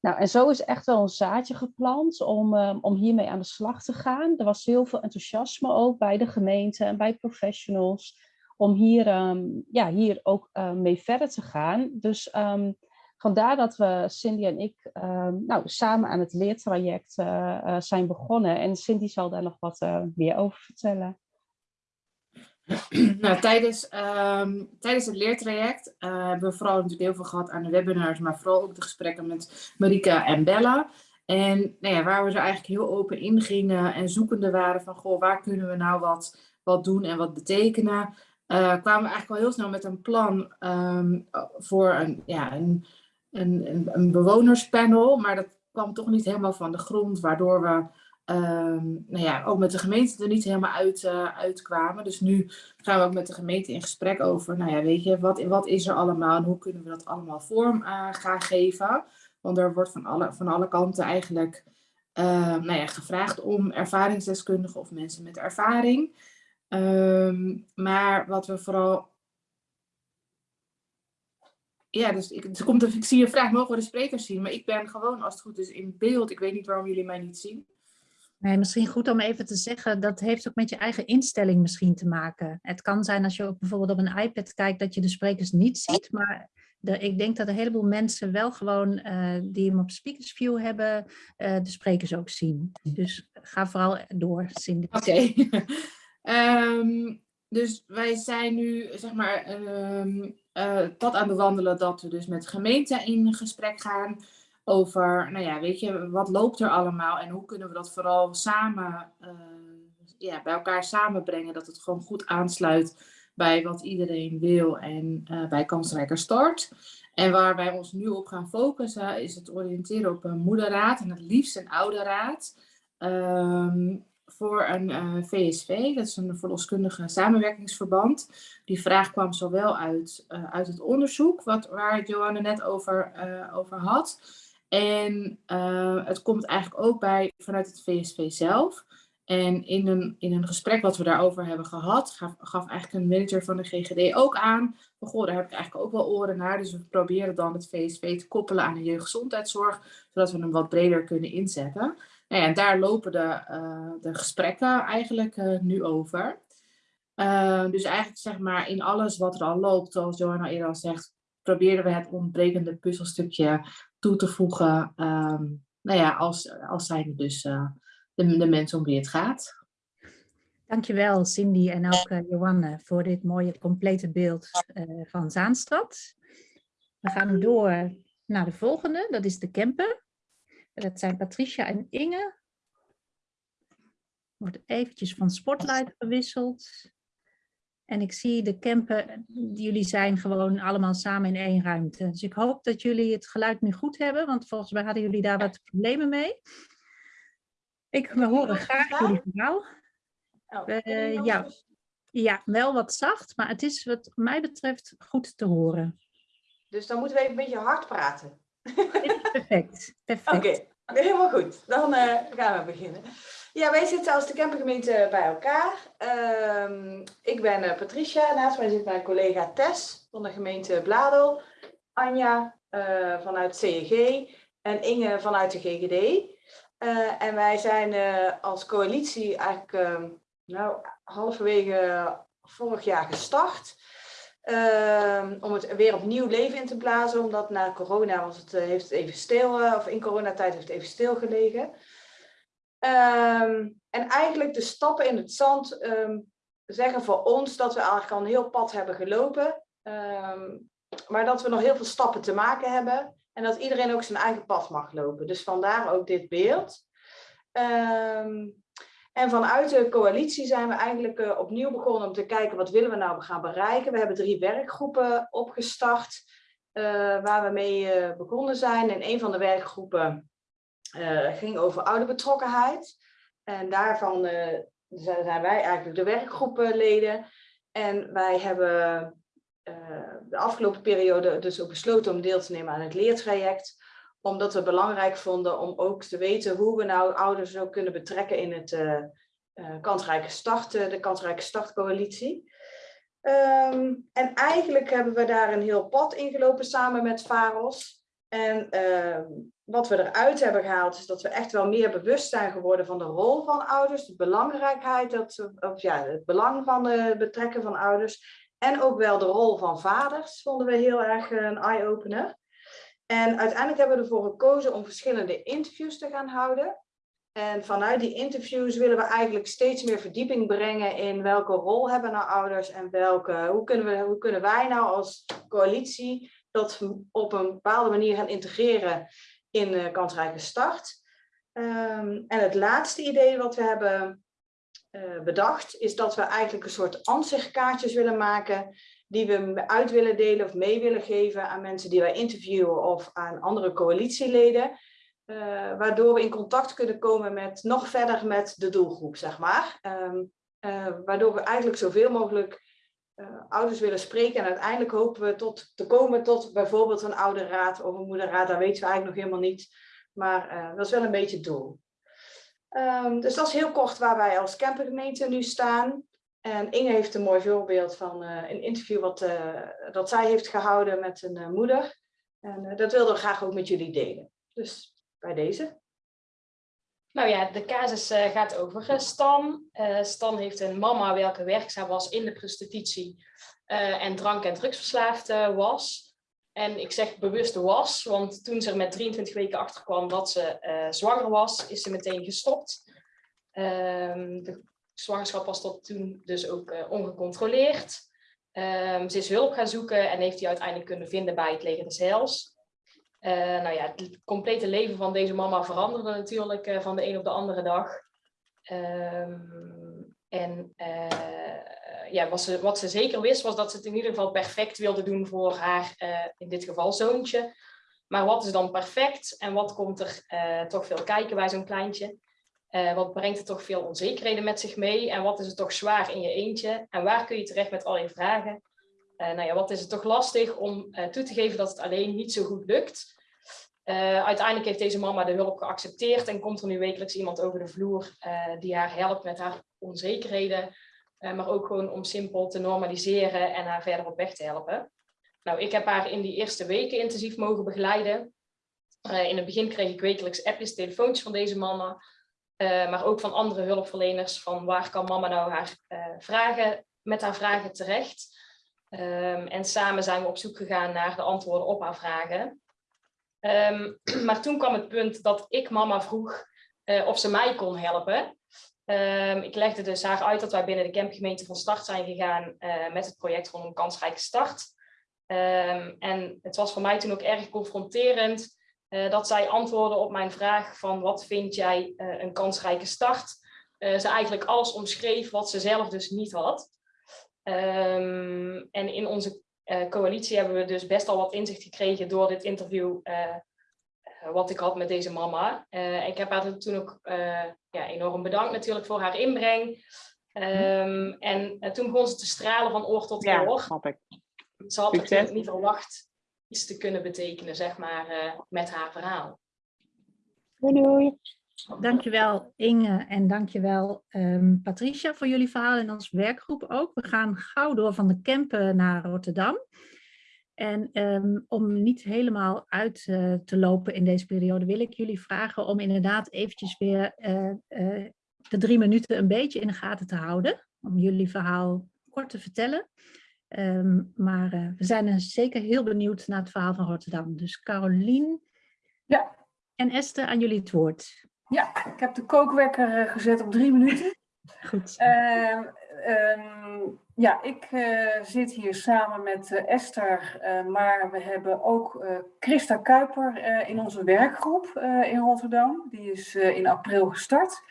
Nou, en zo is echt wel een zaadje geplant om, um, om hiermee aan de slag te gaan. Er was heel veel enthousiasme ook bij de gemeente en bij professionals om hier, um, ja, hier ook uh, mee verder te gaan. Dus um, vandaar dat we, Cindy en ik, um, nou, samen aan het leertraject uh, zijn begonnen. En Cindy zal daar nog wat meer over vertellen. [CLEARS THROAT] Nou, tijdens, tijdens het leertraject hebben we vooral natuurlijk heel veel gehad aan de webinars, maar vooral ook de gesprekken met Marika en Bella. En nou ja, waar we er eigenlijk heel open in gingen en zoekende waren van, goh, waar kunnen we nou wat, wat doen en wat betekenen. Uh, kwamen we eigenlijk al heel snel met een plan um, voor een, ja, een, een, een, bewonerspanel. Maar dat kwam toch niet helemaal van de grond, waardoor we um, nou ja, ook met de gemeente er niet helemaal uit, uh, uitkwamen. Dus nu gaan we ook met de gemeente in gesprek over, nou ja, weet je, wat, wat is er allemaal en hoe kunnen we dat allemaal vorm uh, gaan geven. Want er wordt van alle, van alle kanten eigenlijk nou ja, gevraagd om ervaringsdeskundigen of mensen met ervaring. Um, maar wat we vooral... Ja, dus ik, er komt, ik zie een vraag, mogen we de sprekers zien? Maar ik ben gewoon, als het goed is, in beeld. Ik weet niet waarom jullie mij niet zien. Nee, misschien goed om even te zeggen, dat heeft ook met je eigen instelling misschien te maken. Het kan zijn als je ook bijvoorbeeld op een iPad kijkt dat je de sprekers niet ziet, maar de, ik denk dat een heleboel mensen wel gewoon uh, die hem op speakers view hebben, uh, de sprekers ook zien. Dus ga vooral door, Cindy. Oké. Okay. [LAUGHS] Um, dus wij zijn nu, zeg maar, um, uh, pad aan bewandelen dat we dus met de gemeente in gesprek gaan over, nou ja, weet je, wat loopt er allemaal en hoe kunnen we dat vooral samen, uh, ja, bij elkaar samenbrengen, dat het gewoon goed aansluit bij wat iedereen wil en uh, bij Kansrijker Start. En waar wij ons nu op gaan focussen is het oriënteren op een moederraad en het liefst een ouderraad. Um, voor een uh, eh, VSV, dat is een verloskundige samenwerkingsverband. Die vraag kwam zowel uit, uit het onderzoek, wat, waar Johanne net over, over had. En het komt eigenlijk ook bij vanuit het VSV zelf. En in een, in een gesprek wat we daarover hebben gehad, gaf, gaf eigenlijk een manager van de GGD ook aan. Goh, daar heb ik eigenlijk ook wel oren naar. Dus we proberen dan het VSV te koppelen aan de jeugdgezondheidszorg, zodat we hem wat breder kunnen inzetten. Nou ja, en daar lopen de, uh, de gesprekken eigenlijk uh, nu over. Dus eigenlijk zeg maar in alles wat er al loopt, zoals Johanna eerder al zegt, proberen we het ontbrekende puzzelstukje toe te voegen. Um, nou ja, als, als zijn dus de, de mensen om wie het gaat. Dankjewel Cindy en ook Johanne voor dit mooie complete beeld van Zaanstad. We gaan door naar de volgende, dat is de camper. Dat zijn Patricia en Inge. Wordt eventjes van spotlight gewisseld. En ik zie de campen, jullie zijn gewoon allemaal samen in één ruimte. Dus ik hoop dat jullie het geluid nu goed hebben, want volgens mij hadden jullie daar wat problemen mee. Ik we horen graag jullie verhaal. Uh, ja. Ja, wel wat zacht, maar het is wat mij betreft goed te horen. Dus dan moeten we even een beetje hard praten. Perfect, perfect. Oké, helemaal goed. Dan eh, gaan we beginnen. Ja, wij zitten als de campergemeente bij elkaar. Ehm, ik ben eh, Patricia, naast mij zit mijn collega Tess van de gemeente Bladel. Anja eh, vanuit CEG en Inge vanuit de GGD. Eh, en wij zijn als coalitie eigenlijk ehm, nou, halverwege vorig jaar gestart. Ehm, om het weer opnieuw leven in te blazen, omdat na corona was het, heeft even stil, of in coronatijd heeft het even stilgelegen. Um, en eigenlijk de stappen in het zand um, zeggen voor ons dat we eigenlijk al een heel pad hebben gelopen. Um, maar dat we nog heel veel stappen te maken hebben. En dat iedereen ook zijn eigen pad mag lopen. Dus vandaar ook dit beeld. en vanuit de coalitie zijn we eigenlijk uh, opnieuw begonnen om te kijken wat willen we nou gaan bereiken. We hebben drie werkgroepen opgestart uh, waar we mee uh, begonnen zijn. En een van de werkgroepen ging over ouderbetrokkenheid. En daarvan uh, zijn wij eigenlijk de werkgroepleden. En wij hebben uh, de afgelopen periode dus ook besloten om deel te nemen aan het leertraject. Omdat we belangrijk vonden om ook te weten hoe we nou ouders ook kunnen betrekken in het kansrijke start, de kansrijke startcoalitie. Um, en eigenlijk hebben we daar een heel pad ingelopen samen met VAROS. En uh, wat we eruit hebben gehaald is dat we echt wel meer bewust zijn geworden van de rol van ouders, de belangrijkheid, dat, of ja, het belang van het betrekken van ouders. En ook wel de rol van vaders vonden we heel erg een eye-opener. En uiteindelijk hebben we ervoor gekozen om verschillende interviews te gaan houden. En vanuit die interviews willen we eigenlijk steeds meer verdieping brengen in welke rol hebben nou ouders en welke, hoe, kunnen we, hoe kunnen wij nou als coalitie dat op een bepaalde manier gaan integreren in uh, kansrijke start. Um, en het laatste idee wat we hebben uh, bedacht is dat we eigenlijk een soort ansichtkaartjes willen maken die we uit willen delen of mee willen geven aan mensen die wij interviewen of aan andere coalitieleden. Uh, waardoor we in contact kunnen komen met nog verder met de doelgroep, zeg maar. Um, waardoor we eigenlijk zoveel mogelijk uh, ouders willen spreken. En uiteindelijk hopen we tot, te komen tot bijvoorbeeld een ouderraad of een moederraad. Dat weten we eigenlijk nog helemaal niet. Maar uh, dat is wel een beetje het doel. Um, dus dat is heel kort waar wij als campergemeente nu staan. En Inge heeft een mooi voorbeeld van uh, een interview wat, dat zij heeft gehouden met een moeder. En dat wilden we graag ook met jullie delen. Dus bij deze. Nou ja, de casus uh, gaat over uh, Stan. Uh, Stan heeft een mama welke werkzaam was in de prostitutie en drank- en drugsverslaafd was. En ik zeg bewust was, want toen ze er met 23 weken achter kwam dat ze zwanger was, is ze meteen gestopt. Ehm, de zwangerschap was tot toen dus ook ongecontroleerd. Um, ze is hulp gaan zoeken en heeft die uiteindelijk kunnen vinden bij het leger des Heils. Uh, nou ja, het complete leven van deze mama veranderde natuurlijk uh, van de een op de andere dag. Um, en uh, ja, wat ze, wat ze zeker wist was dat ze het in ieder geval perfect wilde doen voor haar, in dit geval zoontje. Maar wat is dan perfect en wat komt er toch veel kijken bij zo'n kleintje? wat brengt er toch veel onzekerheden met zich mee? En wat is het toch zwaar in je eentje? En waar kun je terecht met al je vragen? Uh, nou ja, wat is het toch lastig om uh, toe te geven dat het alleen niet zo goed lukt. Uh, uiteindelijk heeft deze mama de hulp geaccepteerd en komt er nu wekelijks iemand over de vloer die haar helpt met haar onzekerheden. maar ook gewoon om simpel te normaliseren en haar verder op weg te helpen. Nou, ik heb haar in die eerste weken intensief mogen begeleiden. in het begin kreeg ik wekelijks appjes, telefoontjes van deze mama. maar ook van andere hulpverleners van waar kan mama nou haar vragen, met haar vragen terecht. Um, en samen zijn we op zoek gegaan naar de antwoorden op haar vragen. Um, [CLEARS THROAT] maar toen kwam het punt dat ik mama vroeg uh, of ze mij kon helpen. Um, ik legde dus haar uit dat wij binnen de campgemeente van start zijn gegaan uh, met het project een kansrijke start. en het was voor mij toen ook erg confronterend uh, dat zij antwoordde op mijn vraag van wat vind jij een kansrijke start? ze eigenlijk alles omschreef wat ze zelf dus niet had. Um, en in onze uh, coalitie hebben we dus best al wat inzicht gekregen door dit interview uh, wat ik had met deze mama. Uh, ik heb haar toen ook ja, enorm bedankt natuurlijk voor haar inbreng. Ehm, en eh, toen begon ze te stralen van oor tot Ja, oor. snap ik. Ze had natuurlijk niet verwacht iets te kunnen betekenen, zeg maar, eh, met haar verhaal. Doei doei. Dankjewel Inge en dankjewel ehm Patricia voor jullie verhaal en als werkgroep ook. We gaan gauw door van de Kempen naar Rotterdam. En ehm, om niet helemaal uit eh, te lopen in deze periode wil ik jullie vragen om inderdaad eventjes weer eh, eh, de drie minuten een beetje in de gaten te houden. Om jullie verhaal kort te vertellen. Ehm, maar we zijn er zeker heel benieuwd naar het verhaal van Rotterdam. Dus Carolien Ja. en Esther, aan jullie het woord. Ja, ik heb de kookwekker eh, gezet op drie minuten. [LAUGHS] Goed. Ehm, ehm, ja, ik eh, zit hier samen met eh, Esther, maar we hebben ook Christa Kuiper in onze werkgroep in Rotterdam. Die is in april gestart.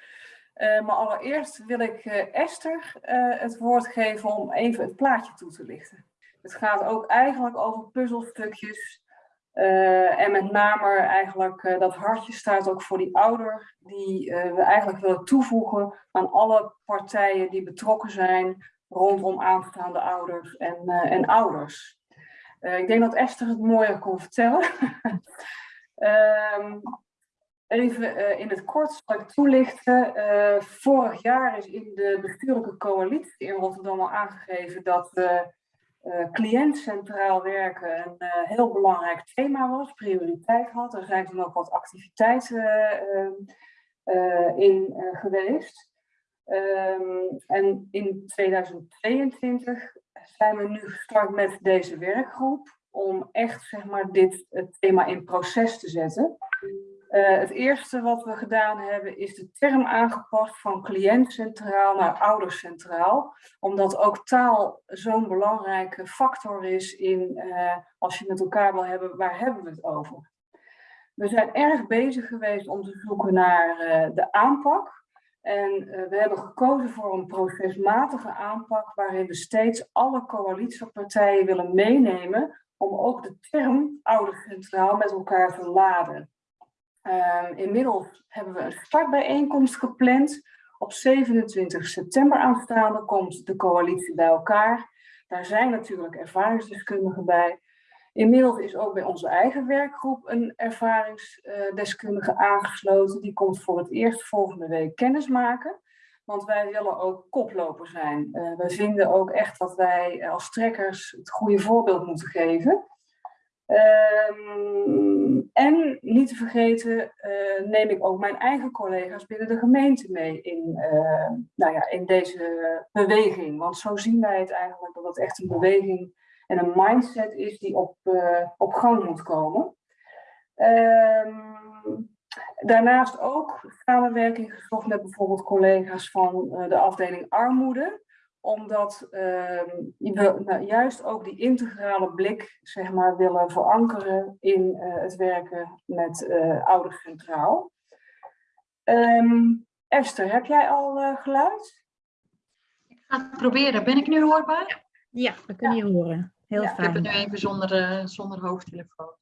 Maar allereerst wil ik Esther het woord geven om even het plaatje toe te lichten. Het gaat ook eigenlijk over puzzelstukjes. Eh, en met name eigenlijk eh, dat hartje staat ook voor die ouder die eh, we eigenlijk willen toevoegen aan alle partijen die betrokken zijn rondom aanstaande ouders en, en ouders. Ik denk dat Esther het mooier kon vertellen. [LAUGHS] Ehm, even in het kort zal ik toelichten. Vorig jaar is in de bestuurlijke coalitie in Rotterdam al aangegeven dat eh eh, cliënt centraal werken een eh, heel belangrijk thema was, prioriteit had. Er zijn toen ook wat activiteiten eh, eh, in geweest. Ehm, en in 2022 zijn we nu gestart met deze werkgroep om echt zeg maar, dit thema in proces te zetten. Eh, het eerste wat we gedaan hebben is de term aangepast van cliënt centraal naar ouders centraal. Omdat ook taal zo'n belangrijke factor is in eh, als je met elkaar wil hebben, waar hebben we het over? We zijn erg bezig geweest om te zoeken naar eh, de aanpak. En we hebben gekozen voor een procesmatige aanpak waarin we steeds alle coalitiepartijen willen meenemen om ook de term oudercentraal met elkaar te laden. Ehm, inmiddels hebben we een startbijeenkomst gepland. Op 27 september aanstaande komt de coalitie bij elkaar. Daar zijn natuurlijk ervaringsdeskundigen bij. Inmiddels is ook bij onze eigen werkgroep een ervaringsdeskundige aangesloten. Die komt voor het eerst volgende week kennis maken. Want wij willen ook koploper zijn. Uh, we vinden ook echt dat wij als trekkers het goede voorbeeld moeten geven. Um, en niet te vergeten uh, neem ik ook mijn eigen collega's binnen de gemeente mee in, uh, nou ja, in deze beweging. Want zo zien wij het eigenlijk dat het echt een beweging en een mindset is die op, uh, op gang moet komen. Um, daarnaast ook samenwerking gezocht met bijvoorbeeld collega's van de afdeling armoede omdat uh, we nou, juist ook die integrale blik zeg maar, willen verankeren in uh, het werken met uh, ouders centraal. Um, Esther, heb jij al uh, geluid? Ik ga het proberen. Ben ik nu hoorbaar? Ja, we kunnen je horen. Heel ja, fijn. Ik heb het nu even zonder, zonder hoofdtelefoon.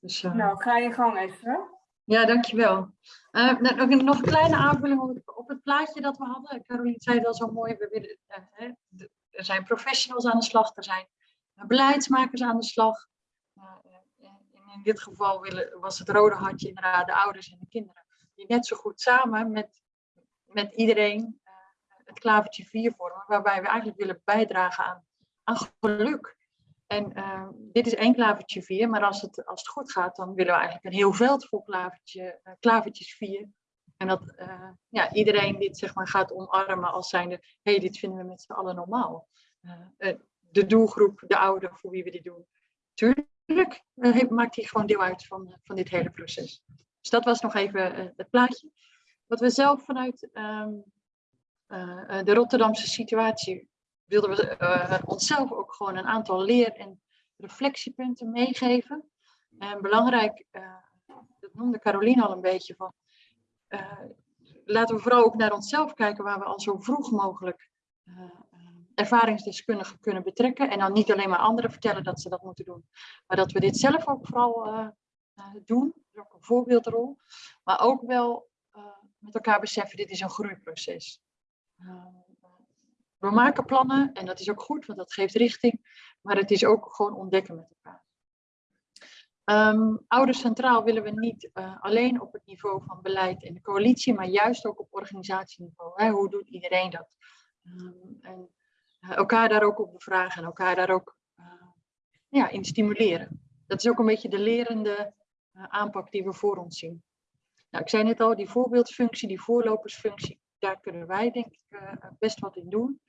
Dus, nou, ga je gang, Esther. Ja, dankjewel. Uh, nog, nog een kleine aanvulling op, op, het plaatje dat we hadden. Caroline zei al zo mooi. We willen, de, er zijn professionals aan de slag, er zijn beleidsmakers aan de slag. In dit geval willen, was het rode hartje inderdaad de ouders en de kinderen. Die net zo goed samen met, met iedereen het klavertje 4 vormen. Waarbij we eigenlijk willen bijdragen aan, aan geluk. En uh, dit is één klavertje 4, maar als het, als het goed gaat, dan willen we eigenlijk een heel veld vol klavertje, uh, klavertjes 4. En dat uh, ja, iedereen dit zeg maar, gaat omarmen als zijnde, hé, hey, dit vinden we met z'n allen normaal. de doelgroep, de ouderen voor wie we dit doen. Tuurlijk maakt hij gewoon deel uit van, van dit hele proces. Dus dat was nog even het plaatje. Wat we zelf vanuit um, de Rotterdamse situatie wilden we uh, onszelf ook gewoon een aantal leer- en reflectiepunten meegeven. En belangrijk, uh, dat noemde Caroline al een beetje, van, uh, laten we vooral ook naar onszelf kijken waar we al zo vroeg mogelijk ervaringsdeskundigen kunnen betrekken. En dan niet alleen maar anderen vertellen dat ze dat moeten doen, maar dat we dit zelf ook vooral doen. Dat is ook een voorbeeldrol. Maar ook wel met elkaar beseffen, dit is een groeiproces we maken plannen en dat is ook goed, want dat geeft richting. Maar het is ook gewoon ontdekken met elkaar. Um, ouders centraal willen we niet uh, alleen op het niveau van beleid en de coalitie, maar juist ook op organisatieniveau. Hè? Hoe doet iedereen dat? Um, en uh, elkaar daar ook op bevragen en elkaar daar ook uh, ja, in stimuleren. Dat is ook een beetje de lerende aanpak die we voor ons zien. Nou, ik zei net al, die voorbeeldfunctie, die voorlopersfunctie, daar kunnen wij denk ik best wat in doen.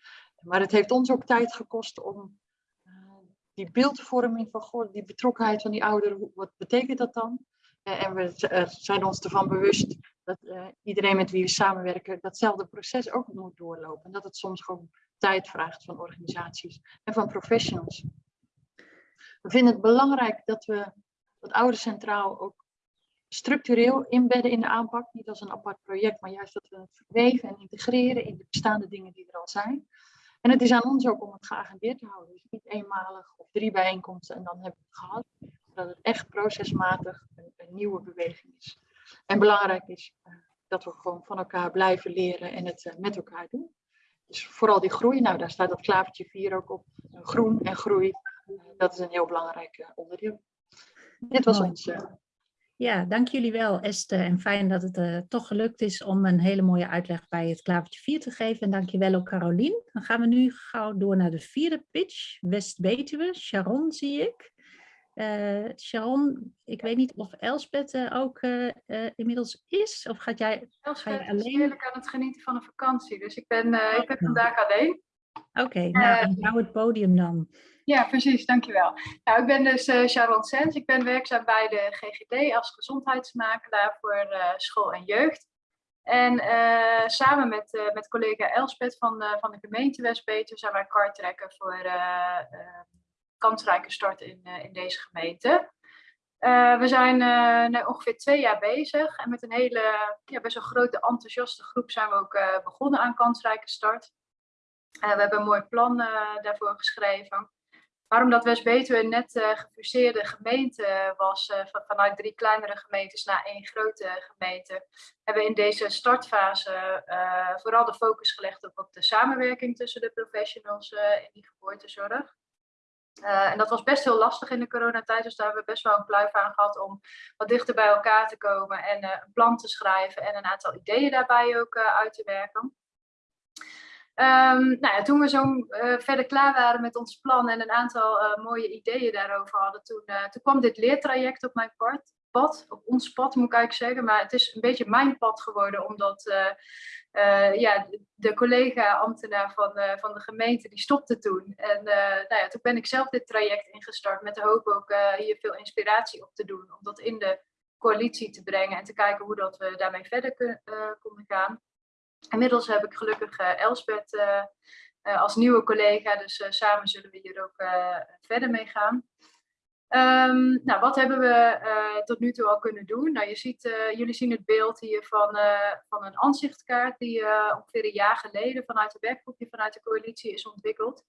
Maar het heeft ons ook tijd gekost om die beeldvorming van God, die betrokkenheid van die ouderen, wat betekent dat dan? Uh, en we zijn ons ervan bewust dat iedereen met wie we samenwerken datzelfde proces ook moet doorlopen. En dat het soms gewoon tijd vraagt van organisaties en van professionals. We vinden het belangrijk dat we het oude centraal ook structureel inbedden in de aanpak. Niet als een apart project, maar juist dat we het verweven en integreren in de bestaande dingen die er al zijn. En het is aan ons ook om het geagendeerd te houden. Dus niet eenmalig of drie bijeenkomsten en dan hebben we het gehad. Dat het echt procesmatig een, een nieuwe beweging is. En belangrijk is uh, dat we gewoon van elkaar blijven leren en het uh, met elkaar doen. Dus vooral die groei, nou daar staat dat klavertje 4 ook op. Groen en groei, dat is een heel belangrijk onderdeel. Dit was ons ja, dank jullie wel Esther en fijn dat het uh, toch gelukt is om een hele mooie uitleg bij het klavertje 4 te geven. En dank je wel ook Carolien. Dan gaan we nu gauw door naar de vierde pitch, West-Betuwe. Sharon zie ik. Uh, Sharon, ik weet niet of Elspeth uh, ook inmiddels is of gaat jij, Elspeth ga je alleen? is heerlijk aan het genieten van een vakantie, dus ik ben, ik ben vandaag alleen. Oké, okay, nou, hou het podium dan. Ja, precies, dankjewel. Nou, ik ben dus uh, Sharon Sens. Ik ben werkzaam bij de GGD als gezondheidsmakelaar voor uh, school en jeugd. En uh, samen met, met collega Elspeth van, van de gemeente Westbeter zijn wij kartrekken voor kansrijke start in, in deze gemeente. we zijn ongeveer twee jaar bezig en met een hele ja, best wel grote enthousiaste groep zijn we ook begonnen aan kansrijke start. we hebben een mooi plan daarvoor geschreven. Maar omdat West-Betuwe net uh, gefuseerde gemeente was, van, vanuit drie kleinere gemeentes naar één grote gemeente, hebben we in deze startfase uh, vooral de focus gelegd op, op, de samenwerking tussen de professionals in die geboortezorg. en dat was best heel lastig in de coronatijd, dus daar hebben we best wel een pluif aan gehad om wat dichter bij elkaar te komen en een plan te schrijven en een aantal ideeën daarbij ook uit te werken. Um, nou toen we zo uh, verder klaar waren met ons plan en een aantal uh, mooie ideeën daarover hadden, toen, uh, toen kwam dit leertraject op mijn pad, op ons pad moet ik eigenlijk zeggen, maar het is een beetje mijn pad geworden, omdat ja, de collega-ambtenaar van, van de gemeente, die stopte toen. En nou ja, toen ben ik zelf dit traject ingestart met de hoop ook hier veel inspiratie op te doen, om dat in de coalitie te brengen en te kijken hoe dat we daarmee verder konden gaan. Inmiddels heb ik gelukkig uh, Elspeth uh, uh, als nieuwe collega, dus samen zullen we hier ook verder mee gaan. Um, nou, wat hebben we tot nu toe al kunnen doen? Nou, je ziet, jullie zien het beeld hier van, van een aanzichtkaart die ongeveer een jaar geleden vanuit de werkgroepje vanuit de coalitie is ontwikkeld.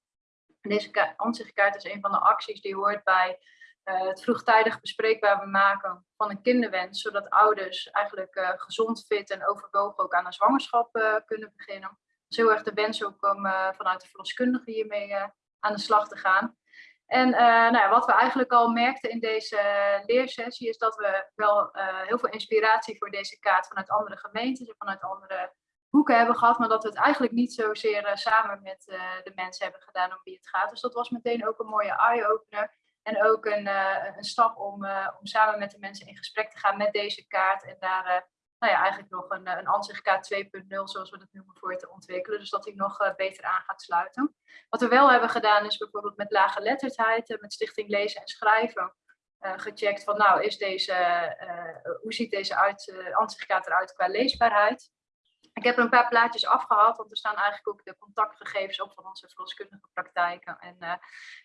Deze aanzichtkaart is een van de acties die hoort bij uh, het vroegtijdig bespreekbaar maken van een kinderwens, zodat ouders eigenlijk uh, gezond, fit en overwogen ook aan een zwangerschap uh, kunnen beginnen. Dat is heel erg de wens ook om vanuit de verloskundige hiermee aan de slag te gaan. En nou ja, wat we eigenlijk al merkten in deze leersessie is dat we wel heel veel inspiratie voor deze kaart vanuit andere gemeentes en vanuit andere hoeken hebben gehad, maar dat we het eigenlijk niet zozeer samen met de mensen hebben gedaan om wie het gaat. Dus dat was meteen ook een mooie eye-opener en ook een, uh, een stap om, uh, om samen met de mensen in gesprek te gaan met deze kaart. En daar uh, nou ja, eigenlijk nog een, een ansichtkaart 2.0, zoals we dat noemen, voor te ontwikkelen. Dus dat die nog beter aan gaat sluiten. Wat we wel hebben gedaan is bijvoorbeeld met lage letterdheid, met Stichting Lezen en Schrijven. gecheckt van nou, is deze, hoe ziet deze uit, eruit qua leesbaarheid? Ik heb er een paar plaatjes afgehaald, want er staan eigenlijk ook de contactgegevens op van onze verloskundige praktijken en, uh,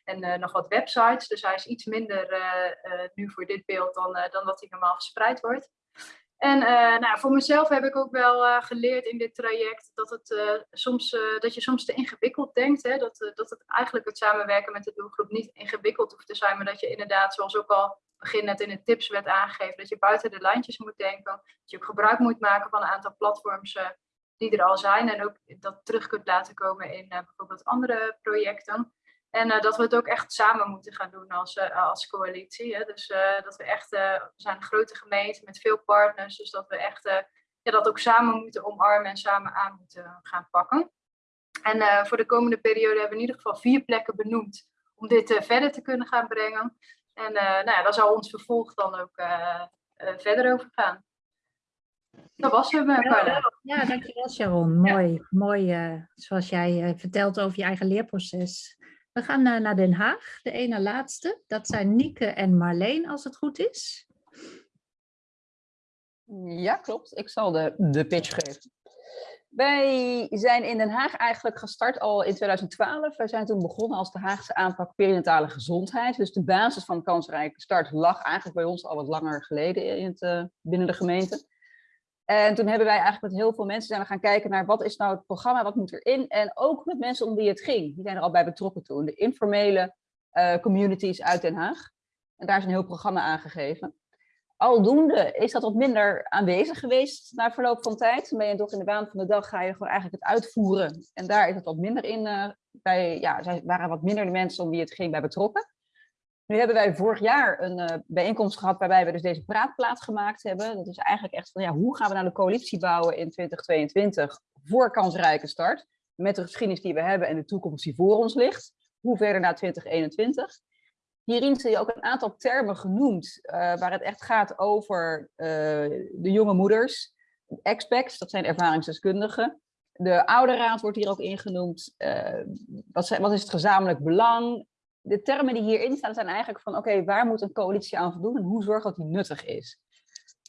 en uh, nog wat websites. Dus hij is iets minder uh, nu voor dit beeld dan, dan dat hij normaal verspreid wordt. En nou, voor mezelf heb ik ook wel geleerd in dit traject dat, het, soms, dat je soms te ingewikkeld denkt. Hè? Dat, dat het eigenlijk het samenwerken met de doelgroep niet ingewikkeld hoeft te zijn, maar dat je inderdaad, zoals ook al begin net in de tips werd aangegeven, dat je buiten de lijntjes moet denken. Dat je ook gebruik moet maken van een aantal platforms die er al zijn en ook dat terug kunt laten komen in bijvoorbeeld andere projecten. En dat we het ook echt samen moeten gaan doen als, als coalitie. Hè? Dus dat we echt, we zijn een grote gemeente met veel partners, dus dat we echt ja, dat ook samen moeten omarmen en samen aan moeten gaan pakken. En voor de komende periode hebben we in ieder geval vier plekken benoemd om dit verder te kunnen gaan brengen. En nou ja, daar zal ons vervolg dan ook verder over gaan. Dat was hem, Carla. Ja, dankjewel Sharon. Mooi, mooi zoals jij vertelt over je eigen leerproces. We gaan naar Den Haag, de ene laatste. Dat zijn Nieke en Marleen, als het goed is. Ja, klopt. Ik zal de, de pitch geven. Wij zijn in Den Haag eigenlijk gestart al in 2012. Wij zijn toen begonnen als de Haagse aanpak perinatale gezondheid. Dus de basis van kansrijke start lag eigenlijk bij ons al wat langer geleden in het, binnen de gemeente. En toen hebben wij eigenlijk met heel veel mensen zijn we gaan kijken naar wat is nou het programma, wat moet erin. En ook met mensen om wie het ging. Die zijn er al bij betrokken toen. De informele uh, communities uit Den Haag. En daar is een heel programma aangegeven. Aldoende is dat wat minder aanwezig geweest na verloop van tijd. Dan ben je toch in de baan van de dag, ga je gewoon eigenlijk het uitvoeren. En daar is het wat minder in, uh, bij, ja, waren wat minder de mensen om wie het ging bij betrokken. Nu hebben wij vorig jaar een uh, bijeenkomst gehad waarbij we dus deze praatplaat gemaakt hebben. Dat is eigenlijk echt van ja, hoe gaan we nou de coalitie bouwen in 2022 voor kansrijke start. Met de geschiedenis die we hebben en de toekomst die voor ons ligt. Hoe verder naar 2021. Hierin zie je ook een aantal termen genoemd uh, waar het echt gaat over uh, de jonge moeders. Expecs, dat zijn ervaringsdeskundigen. De ouderraad wordt hier ook ingenoemd. wat, zijn, wat is het gezamenlijk belang? De termen die hierin staan zijn eigenlijk van oké, waar moet een coalitie aan voldoen en hoe zorg dat die nuttig is.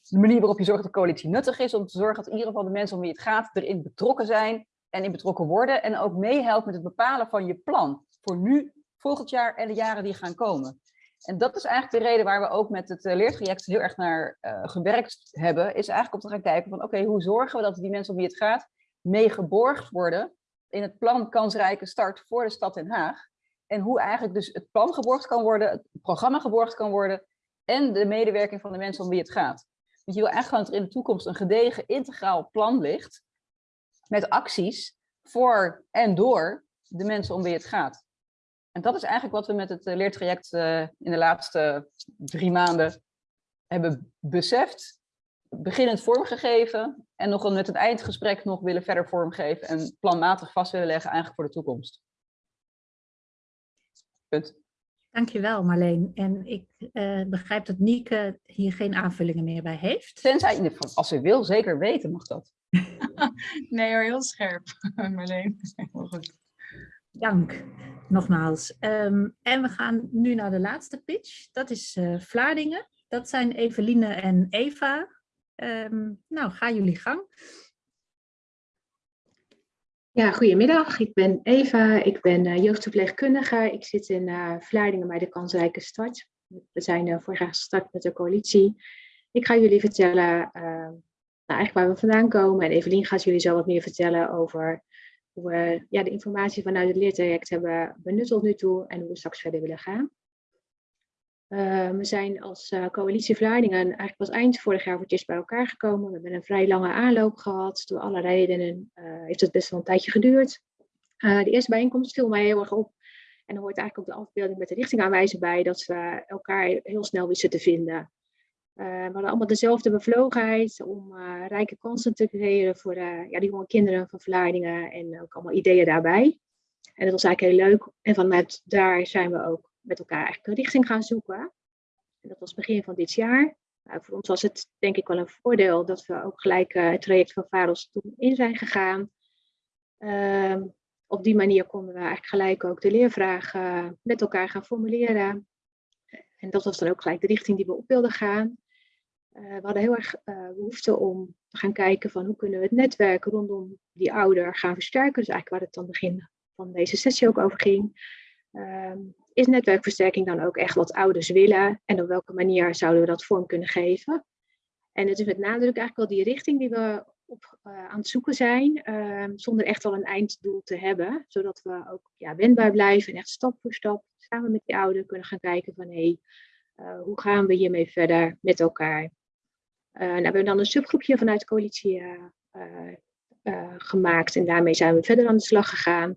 De manier waarop je zorgt dat de coalitie nuttig is, om te zorgen dat in ieder geval de mensen om wie het gaat erin betrokken zijn en in betrokken worden en ook meehelpt met het bepalen van je plan voor nu, volgend jaar en de jaren die gaan komen. En dat is eigenlijk de reden waar we ook met het eh, leertraject heel erg naar uh, gewerkt hebben, is eigenlijk om te gaan kijken van oké, hoe zorgen we dat die mensen om wie het gaat mee geborgd worden in het plan kansrijke start voor de stad Den Haag. En hoe eigenlijk dus het plan geborgd kan worden, het programma geborgd kan worden en de medewerking van de mensen om wie het gaat. Want je wil eigenlijk gewoon dat er in de toekomst een gedegen integraal plan ligt met acties voor en door de mensen om wie het gaat. En dat is eigenlijk wat we met het eh, leertraject uh, in de laatste drie maanden hebben beseft, beginnend vormgegeven en nog met het eindgesprek nog willen verder vormgeven en planmatig vast willen leggen eigenlijk voor de toekomst. Punt. Dankjewel Marleen. En ik uh, begrijp dat Nieke hier geen aanvullingen meer bij heeft. Tenzij, als ze wil, zeker weten mag dat. [LAUGHS] nee hoor, heel scherp [LAUGHS] Marleen. Heel goed. Dank, nogmaals. Um, en we gaan nu naar de laatste pitch. Dat is uh, Vlaardingen. Dat zijn Eveline en Eva. Um, nou, ga jullie gang. Ja, goedemiddag. Ik ben Eva. Ik ben uh, jeugdverpleegkundige. Ik zit in uh, Vlaardingen bij de Kansrijke Start. We zijn uh, vorig jaar gestart met de coalitie. Ik ga jullie vertellen nou, eigenlijk waar we vandaan komen. En Evelien gaat jullie zo wat meer vertellen over hoe we ja, de informatie vanuit het leertraject hebben benut tot nu toe en hoe we straks verder willen gaan. Uh, we zijn als uh, coalitie Vlaardingen eigenlijk pas eind vorig jaar voor het eerst bij elkaar gekomen. We hebben een vrij lange aanloop gehad. Door alle redenen uh, heeft het best wel een tijdje geduurd. de eerste bijeenkomst viel mij heel erg op. En er hoort eigenlijk ook de afbeelding met de richtingaanwijzer bij. Dat we elkaar heel snel wisten te vinden. we hadden allemaal dezelfde bevlogenheid om rijke kansen te creëren voor ja, de jonge kinderen van Vlaardingen. En ook allemaal ideeën daarbij. En dat was eigenlijk heel leuk. En vanuit daar zijn we ook met elkaar eigenlijk een richting gaan zoeken. En dat was begin van dit jaar. Nou, voor ons was het denk ik wel een voordeel dat we ook gelijk uh, het traject van VAROS toen in zijn gegaan. Uh, op die manier konden we eigenlijk gelijk ook de leervragen met elkaar gaan formuleren. En dat was dan ook gelijk de richting die we op wilden gaan. Uh, we hadden heel erg uh, behoefte om te gaan kijken van hoe kunnen we het netwerk rondom die ouder gaan versterken. Dus eigenlijk waar het dan begin van deze sessie ook over ging. Ehm, is netwerkversterking dan ook echt wat ouders willen en op welke manier zouden we dat vorm kunnen geven? En het is met nadruk eigenlijk wel die richting die we op, uh, aan het zoeken zijn, uh, zonder echt al een einddoel te hebben, zodat we ook ja, wendbaar blijven en echt stap voor stap samen met die ouder kunnen gaan kijken van hé, hey, uh, hoe gaan we hiermee verder met elkaar? Uh, nou, we hebben dan een subgroepje vanuit de coalitie gemaakt en daarmee zijn we verder aan de slag gegaan.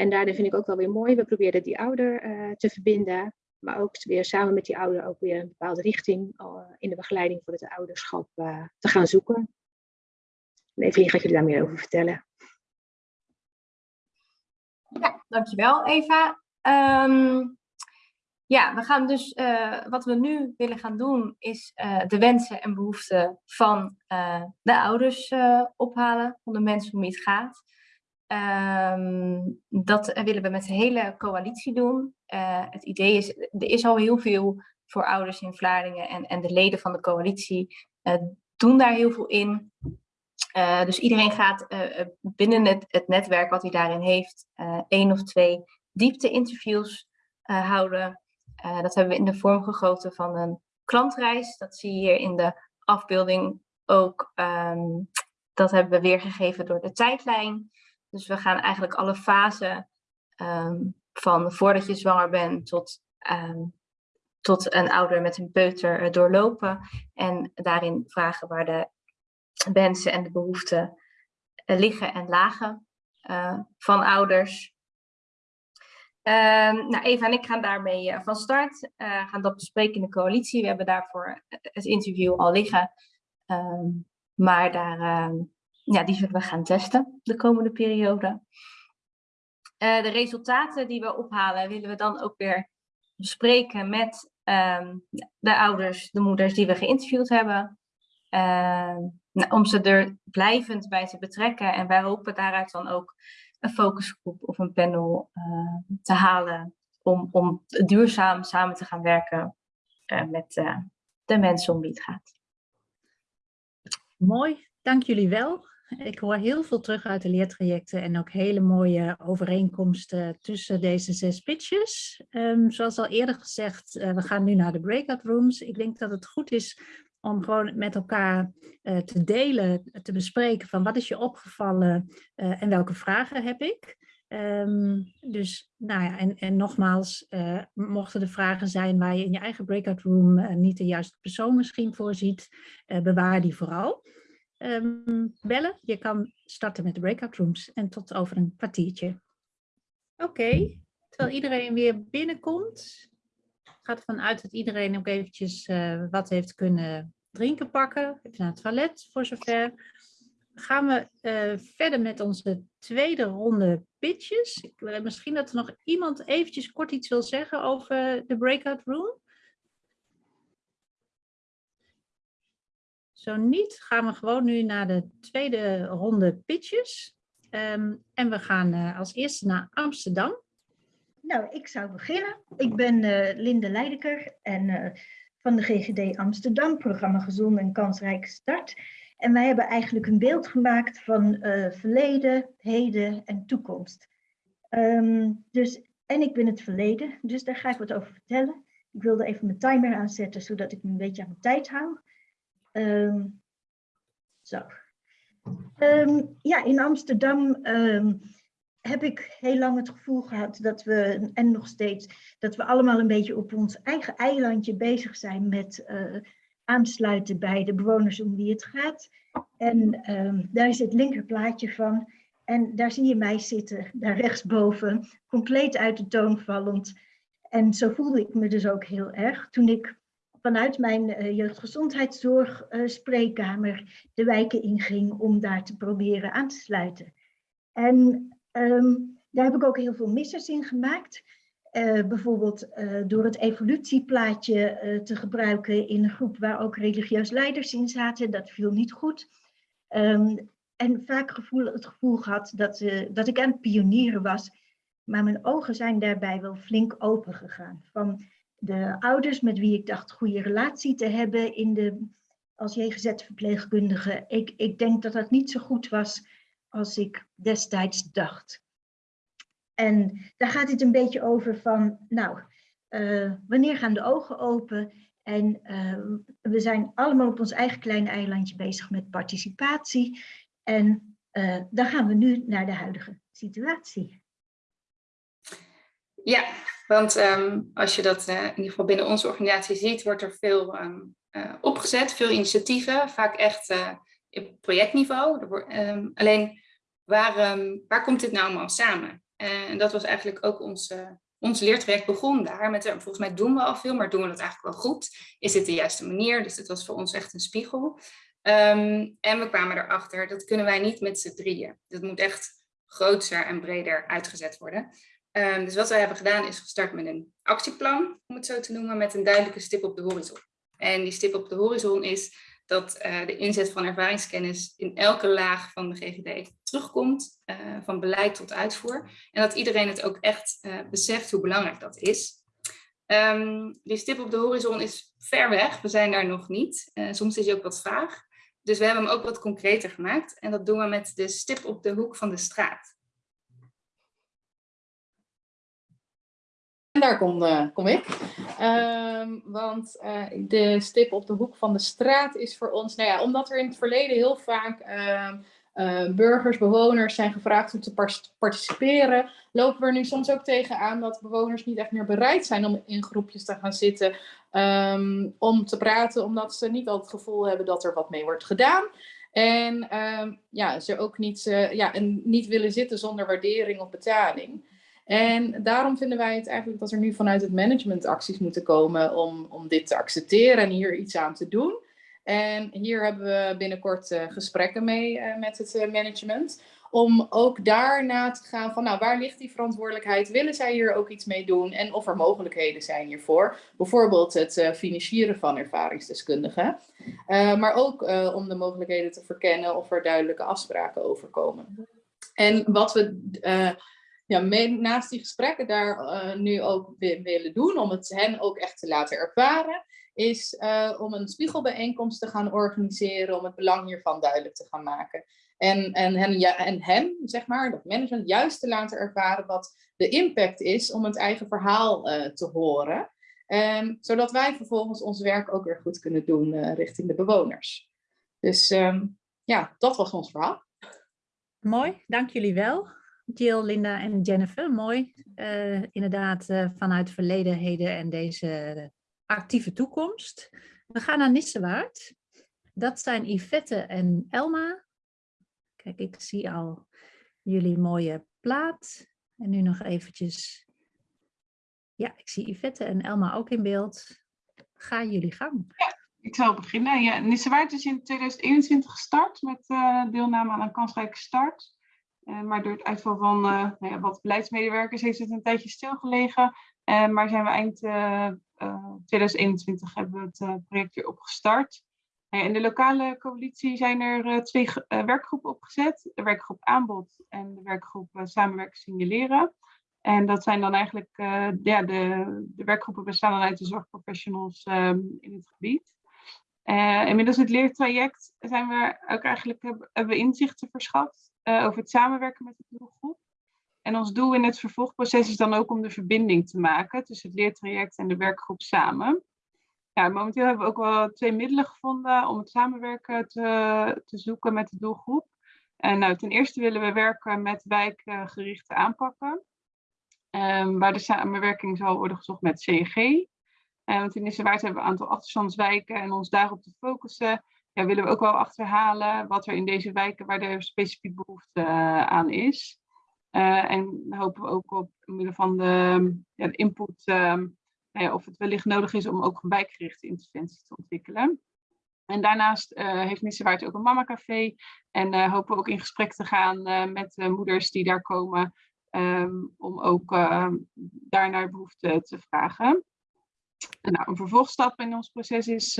En daarin vind ik ook wel weer mooi, we proberen die ouder te verbinden, maar ook weer samen met die ouder ook weer een bepaalde richting in de begeleiding voor het ouderschap te gaan zoeken. En Evelien gaat jullie daar meer over vertellen. Ja, dankjewel Eva. Um, ja, we gaan dus, wat we nu willen gaan doen, is de wensen en behoeften van de ouders ophalen, van de mensen om wie het gaat. Um, dat willen we met de hele coalitie doen. het idee is, er is al heel veel voor ouders in Vlaardingen en, en de leden van de coalitie doen daar heel veel in. Uh, dus iedereen gaat binnen het, het, netwerk wat hij daarin heeft, één of twee diepte-interviews houden. dat hebben we in de vorm gegoten van een klantreis. Dat zie je hier in de afbeelding ook. Um, dat hebben we weergegeven door de tijdlijn. Dus we gaan eigenlijk alle fasen um, van voordat je zwanger bent tot, um, tot een ouder met een peuter doorlopen. En daarin vragen waar de wensen en de behoeften uh, liggen en lagen uh, van ouders. Uh, nou, Eva en ik gaan daarmee van start, gaan dat bespreken in de coalitie. We hebben daarvoor het interview al liggen, ehm, maar daar, ehm, ja, die zullen we gaan testen de komende periode. de resultaten die we ophalen willen we dan ook weer bespreken met ehm, de ouders, de moeders die we geïnterviewd hebben. Nou, om ze er blijvend bij te betrekken. En wij hopen daaruit dan ook een focusgroep of een panel uh, te halen om, om duurzaam samen te gaan werken uh, met uh, de mensen om wie het gaat. Mooi, dank jullie wel. Ik hoor heel veel terug uit de leertrajecten en ook hele mooie overeenkomsten tussen deze zes pitches. Um, zoals al eerder gezegd, we gaan nu naar de breakout rooms. Ik denk dat het goed is om gewoon met elkaar uh, te delen, te bespreken van wat is je opgevallen uh, en welke vragen heb ik. Um, dus nou ja, en, en nogmaals, mochten er vragen zijn waar je in je eigen breakout room niet de juiste persoon misschien voorziet, bewaar die vooral. Um, bellen, je kan starten met de breakout rooms en tot over een kwartiertje. Oké, terwijl iedereen weer binnenkomt, gaat ervan uit dat iedereen ook eventjes uh, wat heeft kunnen drinken pakken. Even naar het toilet voor zover. Gaan we uh, verder met onze tweede ronde pitches. Ik, misschien dat er nog iemand eventjes kort iets wil zeggen over de breakout room. Zo niet, gaan we gewoon nu naar de tweede ronde pitches. Um, en we gaan uh, als eerste naar Amsterdam. Nou, ik zou beginnen. Ik ben uh, Linde Leideker en uh, van de GGD Amsterdam, programma Gezond en Kansrijke Start. En wij hebben eigenlijk een beeld gemaakt van verleden, heden en toekomst. Um, dus, en ik ben het verleden, dus daar ga ik wat over vertellen. Ik wilde even mijn timer aanzetten, zodat ik me een beetje aan mijn tijd hou. Um, zo. Um, ja, in Amsterdam heb ik heel lang het gevoel gehad dat we, en nog steeds, dat we allemaal een beetje op ons eigen eilandje bezig zijn met uh, aansluiten bij de bewoners om wie het gaat. En daar is het linkerplaatje van. En daar zie je mij zitten, daar rechtsboven, compleet uit de toon vallend. En zo voelde ik me dus ook heel erg toen ik vanuit mijn uh, jeugdgezondheidszorg uh, spreekkamer de wijken inging om daar te proberen aan te sluiten. En Um, daar heb ik ook heel veel missers in gemaakt. Uh, bijvoorbeeld door het evolutieplaatje te gebruiken in een groep waar ook religieus leiders in zaten. Dat viel niet goed. Um, en vaak gevoel, het gevoel gehad dat, dat ik aan het pionieren was. Maar mijn ogen zijn daarbij wel flink open gegaan. Van de ouders met wie ik dacht goede relatie te hebben in de, als JGZ-verpleegkundige. Ik, ik denk dat dat niet zo goed was als ik destijds dacht. En daar gaat het een beetje over van, nou, uh, wanneer gaan de ogen open? En uh, we zijn allemaal op ons eigen kleine eilandje bezig met participatie. En uh, dan gaan we nu naar de huidige situatie. Ja, want um, als je dat in ieder geval binnen onze organisatie ziet, wordt er veel um, opgezet, veel initiatieven, vaak echt op projectniveau. Ehm, alleen, waar, ehm, waar komt dit nou allemaal samen? en dat was eigenlijk ook ons, ons leertraject begon daar. Met, volgens mij doen we al veel, maar doen we het eigenlijk wel goed? Is dit de juiste manier? Dus het was voor ons echt een spiegel. en we kwamen erachter, dat kunnen wij niet met z'n drieën. Dat moet echt groter en breder uitgezet worden. Um, dus wat wij hebben gedaan is gestart met een actieplan, om het zo te noemen, met een duidelijke stip op de horizon. En die stip op de horizon is dat uh, de inzet van ervaringskennis in elke laag van de GGD terugkomt, uh, van beleid tot uitvoer. En dat iedereen het ook echt uh, beseft hoe belangrijk dat is. Um, die stip op de horizon is ver weg, we zijn daar nog niet. soms is hij ook wat vaag. Dus we hebben hem ook wat concreter gemaakt. En dat doen we met de stip op de hoek van de straat. Daar kom, uh, kom ik. Uh, want uh, de stip op de hoek van de straat is voor ons, nou ja, omdat er in het verleden heel vaak ehm, eh, burgers, bewoners zijn gevraagd om te participeren, lopen we er nu soms ook tegenaan dat bewoners niet echt meer bereid zijn om in groepjes te gaan zitten um, om te praten, omdat ze niet altijd het gevoel hebben dat er wat mee wordt gedaan. En ja, ze ook niet, ja, en niet willen zitten zonder waardering of betaling. En daarom vinden wij het eigenlijk dat er nu vanuit het management acties moeten komen om, om dit te accepteren en hier iets aan te doen. En hier hebben we binnenkort uh, gesprekken mee uh, met het uh, management. Om ook daarna te gaan van, nou, waar ligt die verantwoordelijkheid? Willen zij hier ook iets mee doen? En of er mogelijkheden zijn hiervoor. Bijvoorbeeld het financieren van ervaringsdeskundigen. maar ook om de mogelijkheden te verkennen of er duidelijke afspraken over komen. En wat we ja, naast die gesprekken daar nu ook willen doen, om het hen ook echt te laten ervaren, is uh, om een spiegelbijeenkomst te gaan organiseren om het belang hiervan duidelijk te gaan maken. En, en, hen, ja, en hem, zeg maar, dat management, juist te laten ervaren wat de impact is om het eigen verhaal uh, te horen. Um, zodat wij vervolgens ons werk ook weer goed kunnen doen richting de bewoners. Dus um, ja, dat was ons verhaal. Mooi, dank jullie wel. Jill, Linda en Jennifer, mooi. inderdaad, vanuit verleden, heden en deze actieve toekomst. We gaan naar Nissewaard. Dat zijn Yvette en Elma. Kijk, ik zie al jullie mooie plaat. En nu nog eventjes. Ja, ik zie Yvette en Elma ook in beeld. Ga jullie gang. Ik zal beginnen. Ja, Nissewaard is in 2021 gestart met uh, deelname aan een kansrijke start. Uh, maar door het uitval van uh, nou ja, wat beleidsmedewerkers heeft het een tijdje stilgelegen. maar zijn we eind 2021 eh, hebben we het eh, project weer opgestart. In de lokale coalitie zijn er eh, twee werkgroepen opgezet. De werkgroep aanbod en de werkgroep samenwerken signaleren. En dat zijn dan eigenlijk, ja, de, de werkgroepen bestaan dan uit de zorgprofessionals ehm, in het gebied. Uh, inmiddels het leertraject zijn we ook eigenlijk hebben, hebben we inzichten verschaft uh, over het samenwerken met de doelgroep. En ons doel in het vervolgproces is dan ook om de verbinding te maken tussen het leertraject en de werkgroep samen. Ja, momenteel hebben we ook wel twee middelen gevonden om het samenwerken te, te zoeken met de doelgroep. En nou, ten eerste willen we werken met wijkgerichte aanpakken, um, waar de samenwerking zal worden gezocht met CNG. Uh, eh, want in Nissewaard hebben we een aantal achterstandswijken en ons daarop te focussen, ja, willen we ook wel achterhalen wat er in deze wijken, waar er specifiek behoefte uh, aan is. Uh, en hopen we ook op middel van de, ja, de input uh, ja, of het wellicht nodig is om ook wijkgerichte interventie te ontwikkelen. En daarnaast uh, heeft Nissewaard ook een mamacafé en hopen we ook in gesprek te gaan met moeders die daar komen um, om ook ehm, daar naar behoefte te vragen. En nou, een vervolgstap in ons proces is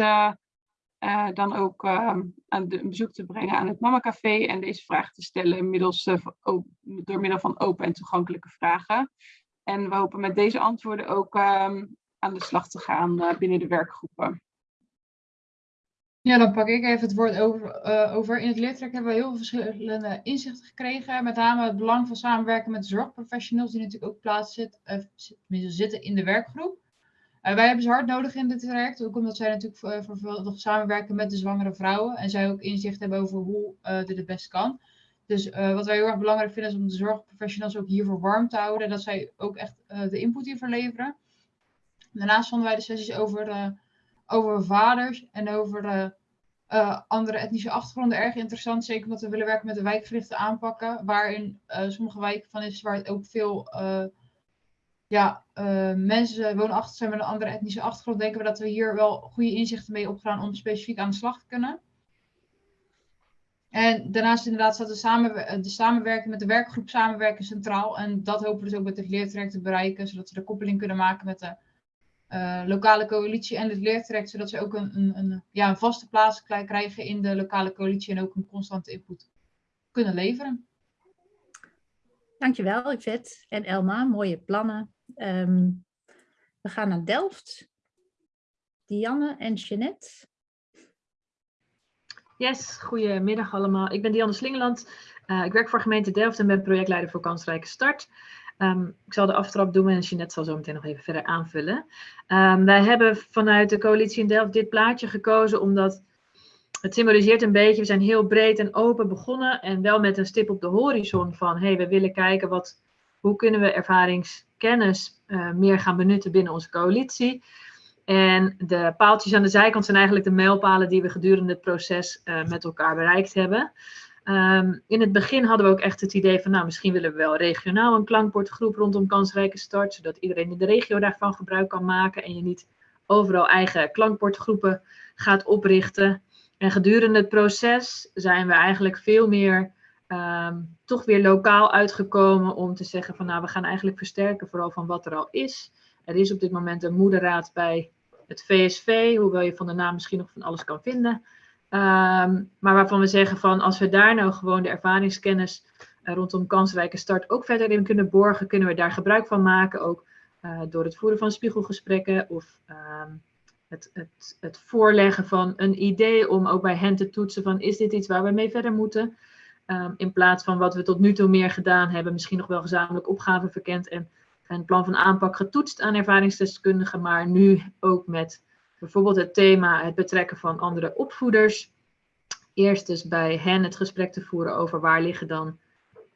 uh, dan ook uh, aan de, een bezoek te brengen aan het Mama Café en deze vragen te stellen middels, uh, door middel van open en toegankelijke vragen. En we hopen met deze antwoorden ook ehm, aan de slag te gaan binnen de werkgroepen. Ja, dan pak ik even het woord over. over. In het leertrek hebben we heel veel verschillende inzichten gekregen. Met name het belang van samenwerken met zorgprofessionals die natuurlijk ook plaats zitten, zitten in de werkgroep. Uh, wij hebben ze hard nodig in dit traject, ook omdat zij natuurlijk uh, samenwerken met de zwangere vrouwen en zij ook inzicht hebben over hoe uh, dit het best kan. Dus wat wij heel erg belangrijk vinden is om de zorgprofessionals ook hiervoor warm te houden, dat zij ook echt de input hiervoor leveren. Daarnaast vonden wij de sessies over, over vaders en over andere etnische achtergronden erg interessant. Zeker omdat we willen werken met de wijkgerichte aanpakken. Waarin sommige wijken van is waar het ook veel uh, ja, mensen woonachtig zijn met een andere etnische achtergrond. Denken we dat we hier wel goede inzichten mee opgaan om specifiek aan de slag te kunnen. En daarnaast inderdaad staat de, samenwer de samenwerking met de werkgroep samenwerken centraal. En dat hopen we dus ook met het leertraject te bereiken. Zodat we de koppeling kunnen maken met de uh, lokale coalitie en het leertraject, zodat ze ook een, een, een, ja, een vaste plaats krijgen in de lokale coalitie en ook een constante input kunnen leveren. Dankjewel, Yvette en Elma. Mooie plannen. Um, we gaan naar Delft. Dianne en Jeanette. Yes, goedemiddag allemaal. Ik ben Dianne Slingeland. Uh, ik werk voor gemeente Delft en ben projectleider voor Kansrijke Start. Um, ik zal de aftrap doen en Jeanette zal zo meteen nog even verder aanvullen. Um, wij hebben vanuit de coalitie in Delft dit plaatje gekozen omdat het symboliseert een beetje, we zijn heel breed en open begonnen en wel met een stip op de horizon van, hey, we willen kijken wat, hoe kunnen we ervaringskennis uh, meer gaan benutten binnen onze coalitie. En de paaltjes aan de zijkant zijn eigenlijk de mijlpalen die we gedurende het proces uh, met elkaar bereikt hebben. Um, in het begin hadden we ook echt het idee van, nou, misschien willen we wel regionaal een klankbordgroep rondom kansrijke start, zodat iedereen in de regio daarvan gebruik kan maken en je niet overal eigen klankbordgroepen gaat oprichten. En gedurende het proces zijn we eigenlijk veel meer um, toch weer lokaal uitgekomen om te zeggen van, nou, we gaan eigenlijk versterken vooral van wat er al is. Er is op dit moment een moederraad bij het VSV, hoewel je van de naam misschien nog van alles kan vinden. Um, maar waarvan we zeggen van als we daar nou gewoon de ervaringskennis uh, rondom kansrijke start ook verder in kunnen borgen, kunnen we daar gebruik van maken. Ook uh, door het voeren van spiegelgesprekken of um, het, het, het, voorleggen van een idee om ook bij hen te toetsen van is dit iets waar we mee verder moeten. Um, in plaats van wat we tot nu toe meer gedaan hebben, misschien nog wel gezamenlijk opgaven verkend en een plan van aanpak getoetst aan ervaringsdeskundigen, maar nu ook met Bijvoorbeeld het thema het betrekken van andere opvoeders. Eerst dus bij hen het gesprek te voeren over waar liggen dan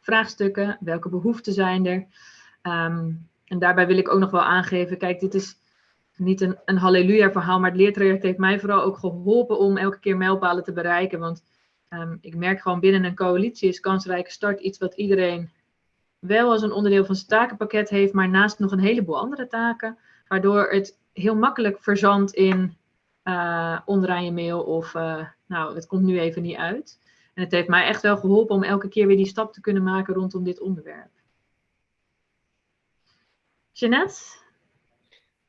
vraagstukken, welke behoeften zijn er. Um, en daarbij wil ik ook nog wel aangeven, kijk, dit is niet een, een halleluja verhaal, maar het leertraject heeft mij vooral ook geholpen om elke keer mijlpalen te bereiken. Want um, ik merk gewoon binnen een coalitie is kansrijke start iets wat iedereen wel als een onderdeel van zijn takenpakket heeft, maar naast nog een heleboel andere taken, waardoor het heel makkelijk verzand in uh, onderaan je mail of uh, nou, het komt nu even niet uit. En het heeft mij echt wel geholpen om elke keer weer die stap te kunnen maken rondom dit onderwerp. Jeanette?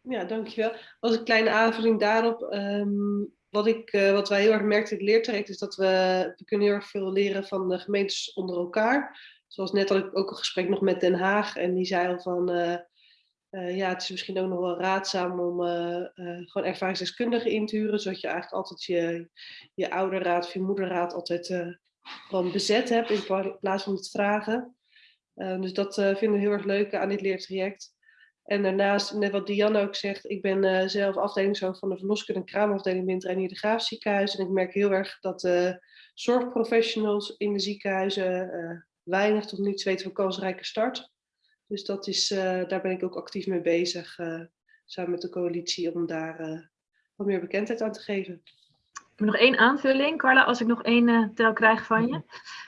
Ja, dankjewel. Als een kleine aanvulling daarop, um, wat, ik, uh, wat wij heel erg merkten in het leertraject is dat we, we kunnen heel erg veel leren van de gemeentes onder elkaar. Zoals net had ik ook een gesprek nog met Den Haag en die zei al van uh, ja, het is misschien ook nog wel raadzaam om gewoon ervaringsdeskundigen in te huren, zodat je eigenlijk altijd je, je ouderraad of je moederraad altijd gewoon bezet hebt in plaats van het vragen. dus dat vinden we heel erg leuk aan dit leertraject. En daarnaast, net wat Diane ook zegt, ik ben zelf afdelingshoofd van de verloskunde en kraamafdeling binnen het Reinier de Graaf ziekenhuis. En ik merk heel erg dat de zorgprofessionals in de ziekenhuizen weinig tot niets weten van kansrijke start. Dus dat is, uh, daar ben ik ook actief mee bezig, uh, samen met de coalitie, om daar uh, wat meer bekendheid aan te geven. Ik heb nog één aanvulling, Carla, als ik nog één tel krijg van je.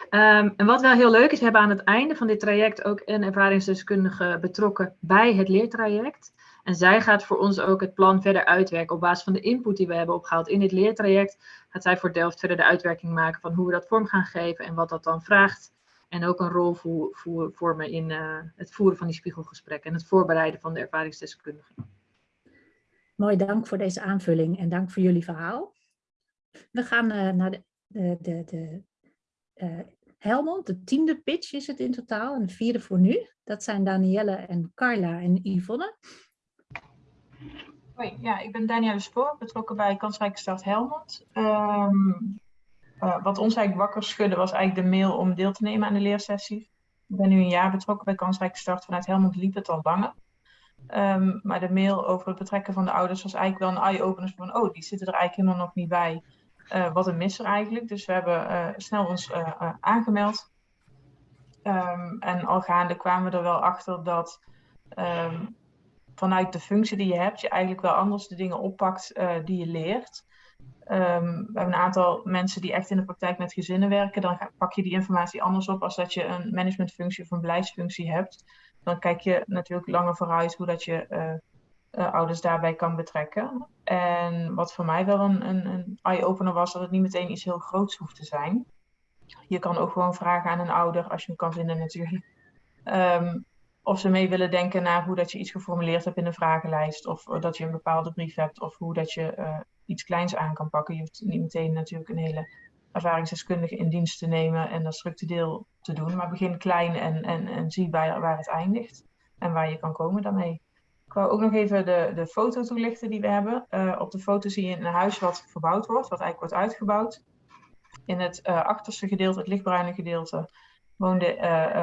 Um, en wat wel heel leuk is, we hebben aan het einde van dit traject ook een ervaringsdeskundige betrokken bij het leertraject. En zij gaat voor ons ook het plan verder uitwerken. Op basis van de input die we hebben opgehaald in dit leertraject, gaat zij voor Delft verder de uitwerking maken van hoe we dat vorm gaan geven en wat dat dan vraagt. En ook een rol voor, voor, vormen in uh, het voeren van die spiegelgesprekken en het voorbereiden van de ervaringsdeskundigen. Mooi, dank voor deze aanvulling en dank voor jullie verhaal. We gaan uh, naar de, de, de, de uh, Helmond, de tiende pitch is het in totaal en de vierde voor nu. Dat zijn Danielle en Carla en Yvonne. Hoi, ja, ik ben Danielle Spoor, betrokken bij Kansrijke Stad Helmond. Um, uh, wat ons eigenlijk wakker schudde was eigenlijk de mail om deel te nemen aan de leersessie. Ik ben nu een jaar betrokken bij Kansrijke Start. Vanuit Helmond liep het al langer. Um, maar de mail over het betrekken van de ouders was eigenlijk wel een eye-opener van, oh, die zitten er eigenlijk helemaal nog niet bij. Uh, wat een misser eigenlijk. Dus we hebben uh, snel ons aangemeld. Um, en al gaande kwamen we er wel achter dat um, vanuit de functie die je hebt, je eigenlijk wel anders de dingen oppakt die je leert. Ehm, we hebben een aantal mensen die echt in de praktijk met gezinnen werken. Dan pak je die informatie anders op als dat je een managementfunctie of een beleidsfunctie hebt. Dan kijk je natuurlijk langer vooruit hoe dat je uh, ouders daarbij kan betrekken. En wat voor mij wel een, een, een eye-opener was, dat het niet meteen iets heel groots hoeft te zijn. Je kan ook gewoon vragen aan een ouder, als je hem kan vinden natuurlijk. Um, of ze mee willen denken naar hoe dat je iets geformuleerd hebt in een vragenlijst. Of dat je een bepaalde brief hebt. Of hoe dat je uh, iets kleins aan kan pakken. Je hoeft niet meteen natuurlijk een hele ervaringsdeskundige in dienst te nemen en dat structureel te doen. Maar begin klein en, en, en zie waar het eindigt. En waar je kan komen daarmee. Wou ook nog even de, de foto toelichten die we hebben. Uh, op de foto zie je een huis wat verbouwd wordt. Wat eigenlijk wordt uitgebouwd. In het uh, achterste gedeelte, het lichtbruine gedeelte,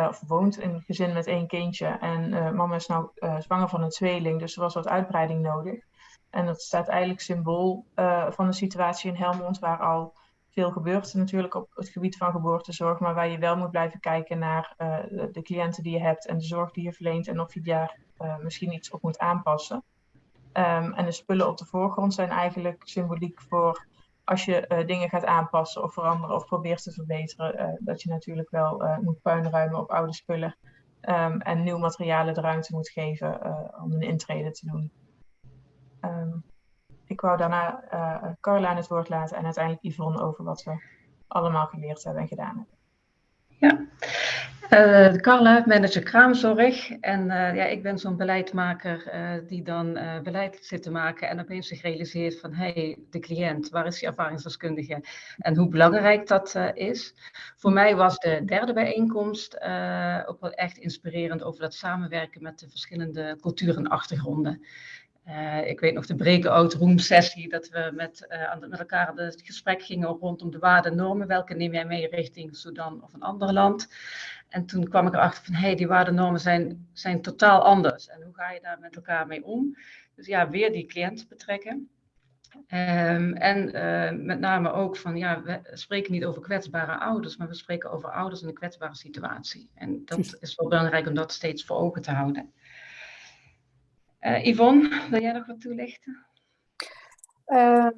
of woont een gezin met één kindje. En mama is nou zwanger van een tweeling, dus er was wat uitbreiding nodig. En dat staat eigenlijk symbool van de situatie in Helmond, waar al veel gebeurt natuurlijk op het gebied van geboortezorg, maar waar je wel moet blijven kijken naar de, cliënten die je hebt en de zorg die je verleent en of je daar misschien iets op moet aanpassen. Um, en de spullen op de voorgrond zijn eigenlijk symboliek voor als je uh, dingen gaat aanpassen of veranderen of probeert te verbeteren, uh, dat je natuurlijk wel moet puinruimen op oude spullen um, en nieuw materialen de ruimte moet geven om een intrede te doen. Um, ik wou daarna Carla aan het woord laten en uiteindelijk Yvonne over wat we allemaal geleerd hebben en gedaan hebben. Ja, uh, Carla, manager kraamzorg. En uh, ja, ik ben zo'n beleidmaker uh, die dan beleid zit te maken en opeens zich realiseert van hé, hey, de cliënt, waar is die ervaringsdeskundige en hoe belangrijk dat is. Voor mij was de derde bijeenkomst ook wel echt inspirerend over dat samenwerken met de verschillende culturen en achtergronden. Uh, ik weet nog de breakout room sessie, dat we met, uh, met elkaar het gesprek gingen rondom de waarden en normen. Welke neem jij mee richting Sudan of een ander land? En toen kwam ik erachter van, hé, hey, die waarden en normen zijn, zijn totaal anders. En hoe ga je daar met elkaar mee om? Dus ja, weer die cliënt betrekken. Um, en uh, met name ook van, ja, we spreken niet over kwetsbare ouders, maar we spreken over ouders in een kwetsbare situatie. En dat is wel belangrijk om dat steeds voor ogen te houden. Uh, Yvonne, wil jij nog wat toelichten? Uh,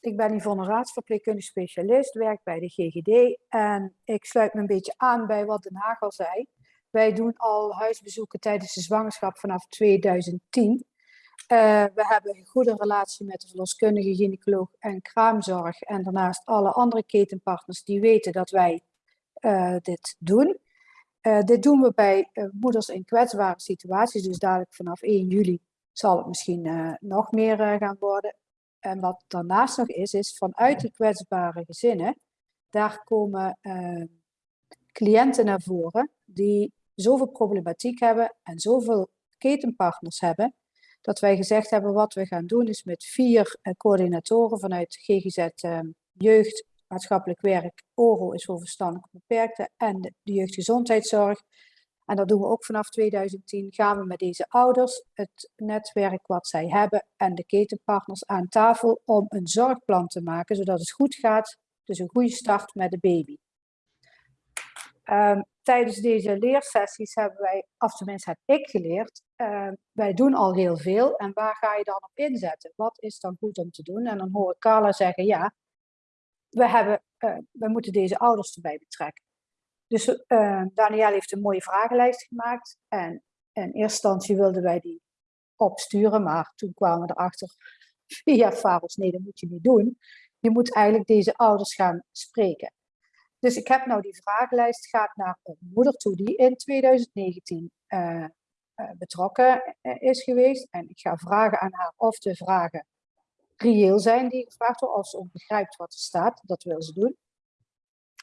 ik ben Yvonne Raats, verpleegkundig specialist, werk bij de GGD en ik sluit me een beetje aan bij wat Den Haag al zei. Wij doen al huisbezoeken tijdens de zwangerschap vanaf 2010. Uh, we hebben een goede relatie met de verloskundige, gynaecoloog en kraamzorg. En daarnaast alle andere ketenpartners die weten dat wij uh, dit doen. Uh, dit doen we bij uh, moeders in kwetsbare situaties, dus dadelijk vanaf 1 juli zal het misschien uh, nog meer gaan worden. En wat daarnaast nog is, is vanuit die kwetsbare gezinnen, daar komen cliënten naar voren die zoveel problematiek hebben en zoveel ketenpartners hebben, dat wij gezegd hebben wat we gaan doen is met vier coördinatoren vanuit GGZ Jeugd, maatschappelijk werk, ORO is voor verstandelijk beperkte en de, jeugdgezondheidszorg. En dat doen we ook vanaf 2010. Gaan we met deze ouders het netwerk wat zij hebben en de ketenpartners aan tafel om een zorgplan te maken, zodat het goed gaat. Dus een goede start met de baby. Um, tijdens deze leersessies hebben wij, of tenminste heb ik geleerd, uh, wij doen al heel veel en waar ga je dan op inzetten? Wat is dan goed om te doen? En dan hoor ik Carla zeggen, ja, we, hebben, uh, we moeten deze ouders erbij betrekken. Dus uh, Daniel heeft een mooie vragenlijst gemaakt. En in eerste instantie wilden wij die opsturen, maar toen kwamen we erachter [LAUGHS] via Faros, nee, dat moet je niet doen. Je moet eigenlijk deze ouders gaan spreken. Dus ik heb nou die vragenlijst, gaat naar een moeder toe die in 2019 uh, uh, betrokken is geweest. En ik ga vragen aan haar of de vragen reëel zijn die gevraagd worden, als ze ook begrijpt wat er staat. Dat wil ze doen.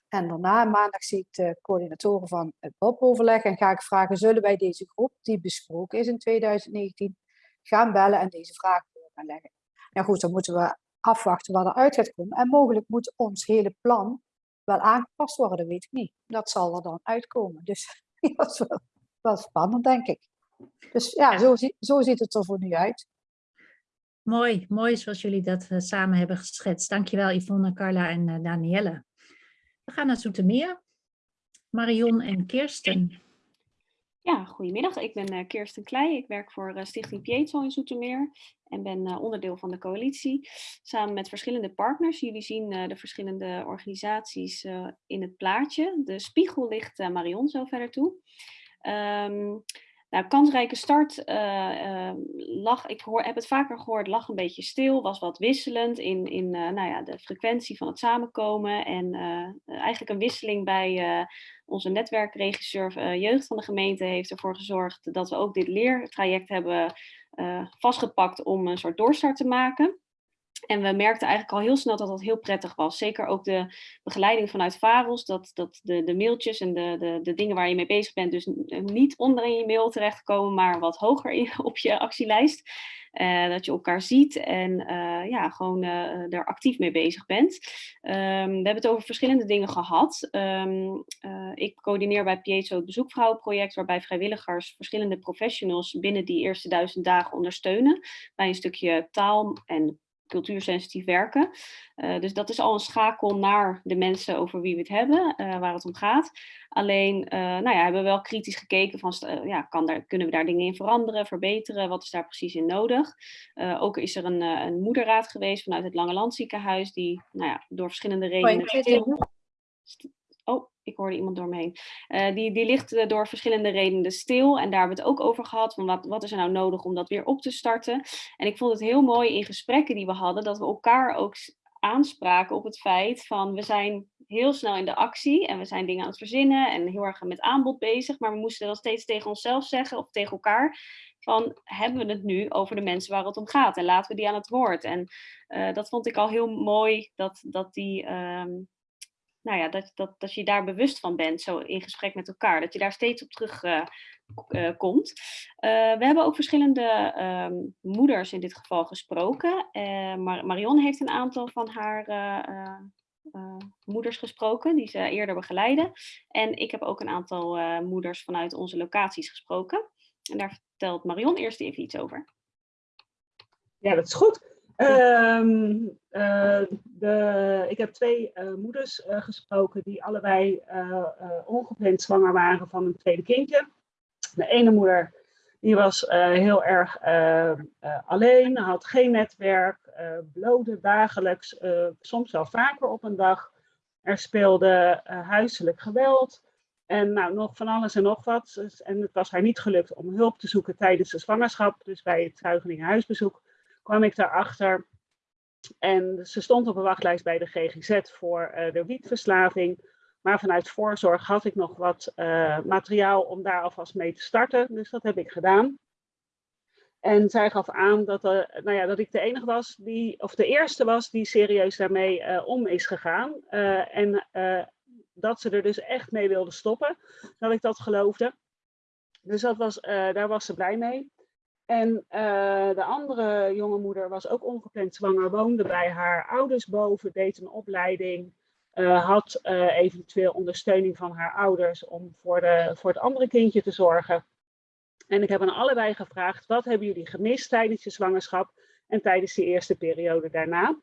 En daarna, maandag, zie ik de coördinatoren van het BOP-overleg en ga ik vragen, zullen wij deze groep, die besproken is in 2019, gaan bellen en deze vragen gaan leggen. Nou goed, dan moeten we afwachten wat eruit gaat komen. En mogelijk moet ons hele plan wel aangepast worden, dat weet ik niet. Dat zal er dan uitkomen. Dus [LAUGHS] dat is wel, wel spannend, denk ik. Dus ja, zo, zo ziet het er voor nu uit. Mooi, mooi zoals jullie dat uh, samen hebben geschetst. Dankjewel Yvonne, Carla en uh, Danielle. We gaan naar Zoetermeer. Marion en Kirsten. Ja, goedemiddag. Ik ben uh, Kirsten Kleij. Ik werk voor Stichting Pietro in Zoetermeer en ben onderdeel van de coalitie samen met verschillende partners. Jullie zien de verschillende organisaties in het plaatje. De spiegel ligt Marion zo verder toe. Um, nou, kansrijke start uh, uh, lag, ik hoor, heb het vaker gehoord, lag een beetje stil, was wat wisselend in, in uh, nou ja, de frequentie van het samenkomen. En eigenlijk een wisseling bij onze netwerkregisseur jeugd van de gemeente heeft ervoor gezorgd dat we ook dit leertraject hebben vastgepakt om een soort doorstart te maken. En we merkten eigenlijk al heel snel dat dat heel prettig was. Zeker ook de begeleiding vanuit Faros, dat, dat de, de mailtjes en de, de, de dingen waar je mee bezig bent, dus niet onder in je mail terechtkomen, maar wat hoger in, [LAUGHS] op je actielijst. Uh, dat je elkaar ziet en uh, ja, gewoon uh, er actief mee bezig bent. Um, we hebben het over verschillende dingen gehad. Um, ik coördineer bij Pietro het bezoekvrouwenproject, waarbij vrijwilligers verschillende professionals binnen die eerste duizend dagen ondersteunen. Bij een stukje taal en cultuursensitief werken. Uh, dus dat is al een schakel naar de mensen over wie we het hebben, uh, waar het om gaat. Alleen uh, nou ja, hebben we wel kritisch gekeken van, ja, kan daar, kunnen we daar dingen in veranderen, verbeteren, wat is daar precies in nodig? ook is er een, een moederraad geweest vanuit het Lange Landziekenhuis, die nou ja, door verschillende redenen... Oh, ik hoorde iemand door me heen. Uh, die, die ligt uh, door verschillende redenen stil. En daar hebben we het ook over gehad. Van wat, wat is er nou nodig om dat weer op te starten? En ik vond het heel mooi in gesprekken die we hadden. Dat we elkaar ook aanspraken op het feit van we zijn heel snel in de actie. En we zijn dingen aan het verzinnen. En heel erg met aanbod bezig. Maar we moesten dan steeds tegen onszelf zeggen of tegen elkaar. Van hebben we het nu over de mensen waar het om gaat? En laten we die aan het woord. En uh, dat vond ik al heel mooi. Dat, dat die... Um, nou ja, dat, dat, dat je daar bewust van bent, zo in gesprek met elkaar. Dat je daar steeds op terug uh, uh, komt. Uh, we hebben ook verschillende um, moeders in dit geval gesproken. Mar Marion heeft een aantal van haar moeders gesproken, die ze eerder begeleiden. En ik heb ook een aantal moeders vanuit onze locaties gesproken. En daar vertelt Marion eerst even iets over. Ja, dat is goed. Um, uh, de, ik heb twee uh, moeders uh, gesproken die allebei ongepland zwanger waren van een tweede kindje. De ene moeder die was heel erg alleen, had geen netwerk, blode dagelijks, soms wel vaker op een dag. Er speelde huiselijk geweld en nou, nog van alles en nog wat. En het was haar niet gelukt om hulp te zoeken tijdens de zwangerschap, dus bij het zuigelingenhuisbezoek kwam ik daarachter. En ze stond op een wachtlijst bij de GGZ voor uh, de wietverslaving. Maar vanuit voorzorg had ik nog wat uh, materiaal om daar alvast mee te starten. Dus dat heb ik gedaan. En zij gaf aan dat, uh, nou ja, dat ik de enige was, die, of de eerste was, die serieus daarmee om is gegaan. en dat ze er dus echt mee wilde stoppen, dat ik dat geloofde. Dus dat was, daar was ze blij mee. En uh, de andere jonge moeder was ook ongepland zwanger, woonde bij haar ouders boven, deed een opleiding, uh, had uh, eventueel ondersteuning van haar ouders om voor, voor het andere kindje te zorgen. En ik heb aan allebei gevraagd, wat hebben jullie gemist tijdens je zwangerschap en tijdens de eerste periode daarna?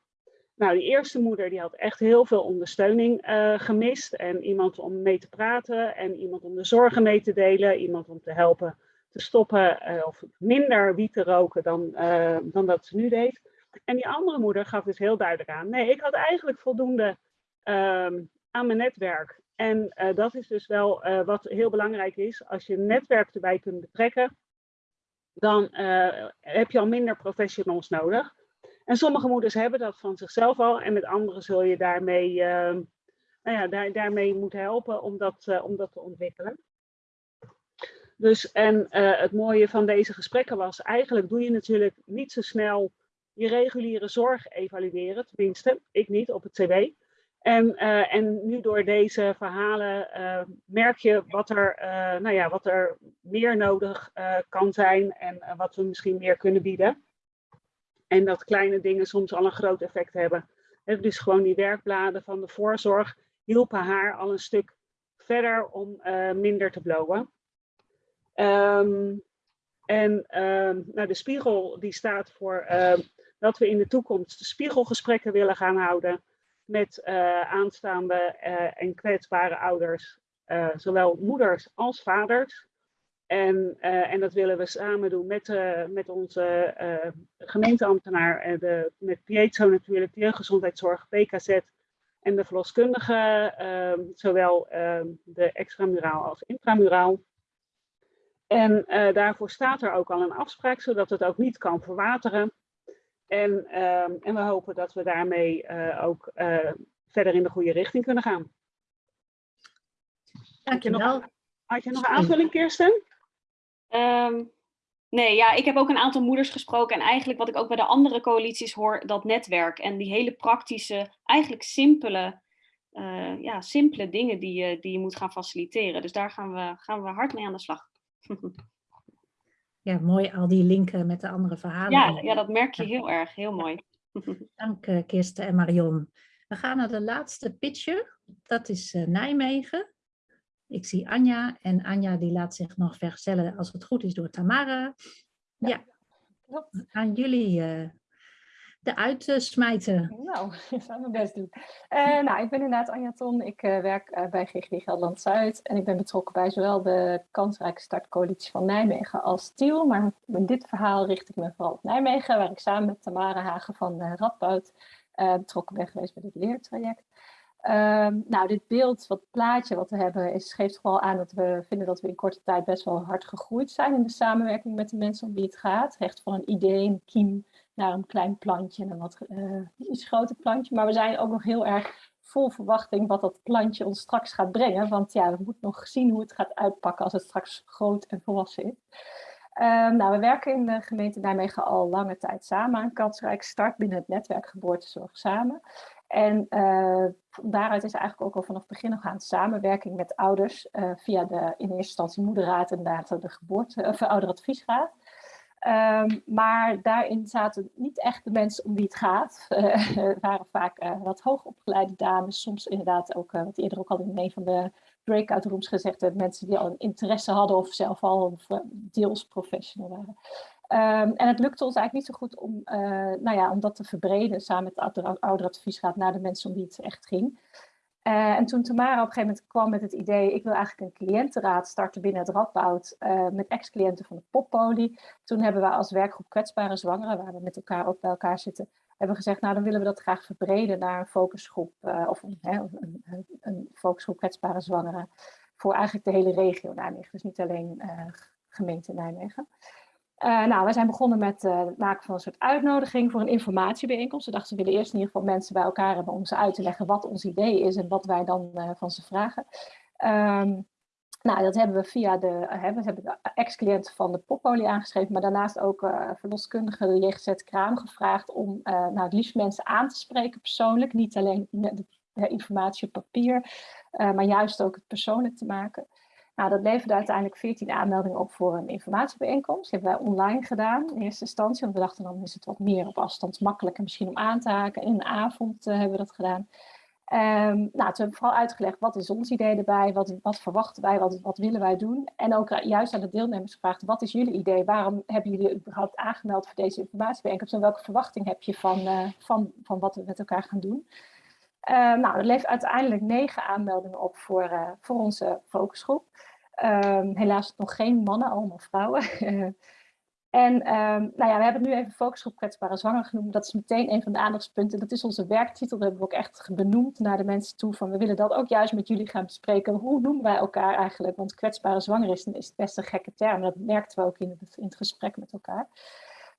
Nou, die eerste moeder die had echt heel veel ondersteuning gemist en iemand om mee te praten en iemand om de zorgen mee te delen, iemand om te helpen te stoppen uh, of minder wiet te roken dan, uh, dan dat ze nu deed. En die andere moeder gaf dus heel duidelijk aan, nee, ik had eigenlijk voldoende uh, aan mijn netwerk. En uh, dat is dus wel wat heel belangrijk is. Als je netwerk erbij kunt betrekken, dan heb je al minder professionals nodig. En sommige moeders hebben dat van zichzelf al en met anderen zul je daarmee, ehm, nou ja, daar, daarmee moeten helpen om dat, om dat te ontwikkelen. Dus, en uh, het mooie van deze gesprekken was, eigenlijk doe je natuurlijk niet zo snel je reguliere zorg evalueren, tenminste, ik niet op het CW. En, uh, en nu door deze verhalen uh, merk je wat er, nou ja, wat er meer nodig kan zijn en wat we misschien meer kunnen bieden. En dat kleine dingen soms al een groot effect hebben. Dus gewoon die werkbladen van de voorzorg hielpen haar al een stuk verder om minder te blowen. Um, en um, nou, de spiegel die staat voor uh, dat we in de toekomst spiegelgesprekken willen gaan houden met uh, aanstaande uh, en kwetsbare ouders, zowel moeders als vaders. En, en dat willen we samen doen met, met onze gemeenteambtenaar, en de, met Pietro natuurlijk, de jeugdgezondheidszorg, PKZ en de verloskundige, ehm, zowel ehm, de extramuraal als intramuraal. En daarvoor staat er ook al een afspraak, zodat het ook niet kan verwateren. En, ehm, en we hopen dat we daarmee ook verder in de goede richting kunnen gaan. Dankjewel. Had je nog een aanvulling, Kirsten? Um, nee, ja, ik heb ook een aantal moeders gesproken en eigenlijk wat ik ook bij de andere coalities hoor, dat netwerk en die hele praktische, eigenlijk simpele, uh, ja, simpele dingen die je, die je moet gaan faciliteren. Dus daar gaan we, gaan we hard mee aan de slag. [LAUGHS] ja, mooi al die linken met de andere verhalen. Ja, ja dat merk je heel erg, heel mooi. [LAUGHS] Dank uh, Kirsten en Marion. We gaan naar de laatste pitcher, dat is uh, Nijmegen. Ik zie Anja en Anja die laat zich nog vergezellen als het goed is door Tamara. Ja, ja. aan jullie uh, de uitsmijten. Nou, ik zal mijn best doen. Uh, nou, ik ben inderdaad Anja Ton. Ik uh, werk bij GGD Gelderland Zuid en ik ben betrokken bij zowel de kansrijke startcoalitie van Nijmegen als Tiel. Maar in dit verhaal richt ik me vooral op Nijmegen, waar ik samen met Tamara Hagen van Radboud betrokken ben geweest bij dit leertraject. Um, nou, dit beeld, wat plaatje wat we hebben, is, geeft gewoon aan dat we vinden dat we in korte tijd best wel hard gegroeid zijn in de samenwerking met de mensen om wie het gaat. Echt van een idee, een kiem, naar een klein plantje en een wat uh, iets groter plantje. Maar we zijn ook nog heel erg vol verwachting wat dat plantje ons straks gaat brengen. Want ja, we moeten nog zien hoe het gaat uitpakken als het straks groot en volwassen is. Um, nou, we werken in de gemeente Nijmegen al lange tijd samen aan kansrijk start binnen het netwerk geboortezorg samen. En uh, daaruit is eigenlijk ook al vanaf het begin nog aan samenwerking met ouders uh, via de in eerste instantie moederraad en later de geboorte, of ouderadviesraad. Um, maar daarin zaten niet echt de mensen om wie het gaat. Het [LAUGHS] waren vaak uh, wat hoogopgeleide dames, soms inderdaad ook, uh, wat eerder ook al in een van de breakout rooms gezegd, mensen die al een interesse hadden of zelf al deels professional waren. Um, en het lukte ons eigenlijk niet zo goed om, nou ja, om dat te verbreden samen met de ouderadviesraad naar de mensen om wie het echt ging. Uh, en toen Tamara op een gegeven moment kwam met het idee, ik wil eigenlijk een cliëntenraad starten binnen het Radboud uh, met ex-cliënten van de Poppoli. Toen hebben we als werkgroep kwetsbare zwangeren, waar we met elkaar ook bij elkaar zitten, hebben gezegd, nou dan willen we dat graag verbreden naar een focusgroep, of een, een, een, een, focusgroep kwetsbare zwangeren voor eigenlijk de hele regio Nijmegen, dus niet alleen gemeente Nijmegen. Uh, nou, wij zijn begonnen met uh, het maken van een soort uitnodiging voor een informatiebijeenkomst. We dachten, we willen eerst in ieder geval mensen bij elkaar hebben om ze uit te leggen wat ons idee is en wat wij dan uh, van ze vragen. Um, nou, dat hebben we via de, we ex-cliënten van de Poppolie aangeschreven, maar daarnaast ook verloskundige de JGZ Kraam gevraagd om nou, het liefst mensen aan te spreken persoonlijk. Niet alleen de informatie op papier, maar juist ook het persoonlijk te maken. Nou, dat leverde uiteindelijk 14 aanmeldingen op voor een informatiebijeenkomst. Die hebben wij online gedaan in eerste instantie. Want we dachten dan is het wat meer op afstand makkelijker misschien om aan te haken. In de avond uh, hebben we dat gedaan. Um, nou, toen hebben we vooral uitgelegd wat is ons idee erbij, wat, wat verwachten wij, wat, willen wij doen. En ook juist aan de deelnemers gevraagd, wat is jullie idee? Waarom hebben jullie überhaupt aangemeld voor deze informatiebijeenkomst? En welke verwachting heb je van, uh, van, van wat we met elkaar gaan doen? Uh, nou, er levert uiteindelijk negen aanmeldingen op voor, voor onze focusgroep. Um, helaas nog geen mannen, allemaal vrouwen. [LAUGHS] en um, nou ja, we hebben nu even focusgroep kwetsbare zwanger genoemd. Dat is meteen een van de aandachtspunten. Dat is onze werktitel. Dat hebben we ook echt benoemd naar de mensen toe. Van we willen dat ook juist met jullie gaan bespreken. Hoe noemen wij elkaar eigenlijk? Want kwetsbare zwanger is, is best een gekke term. Dat merkten we ook in het, in het gesprek met elkaar.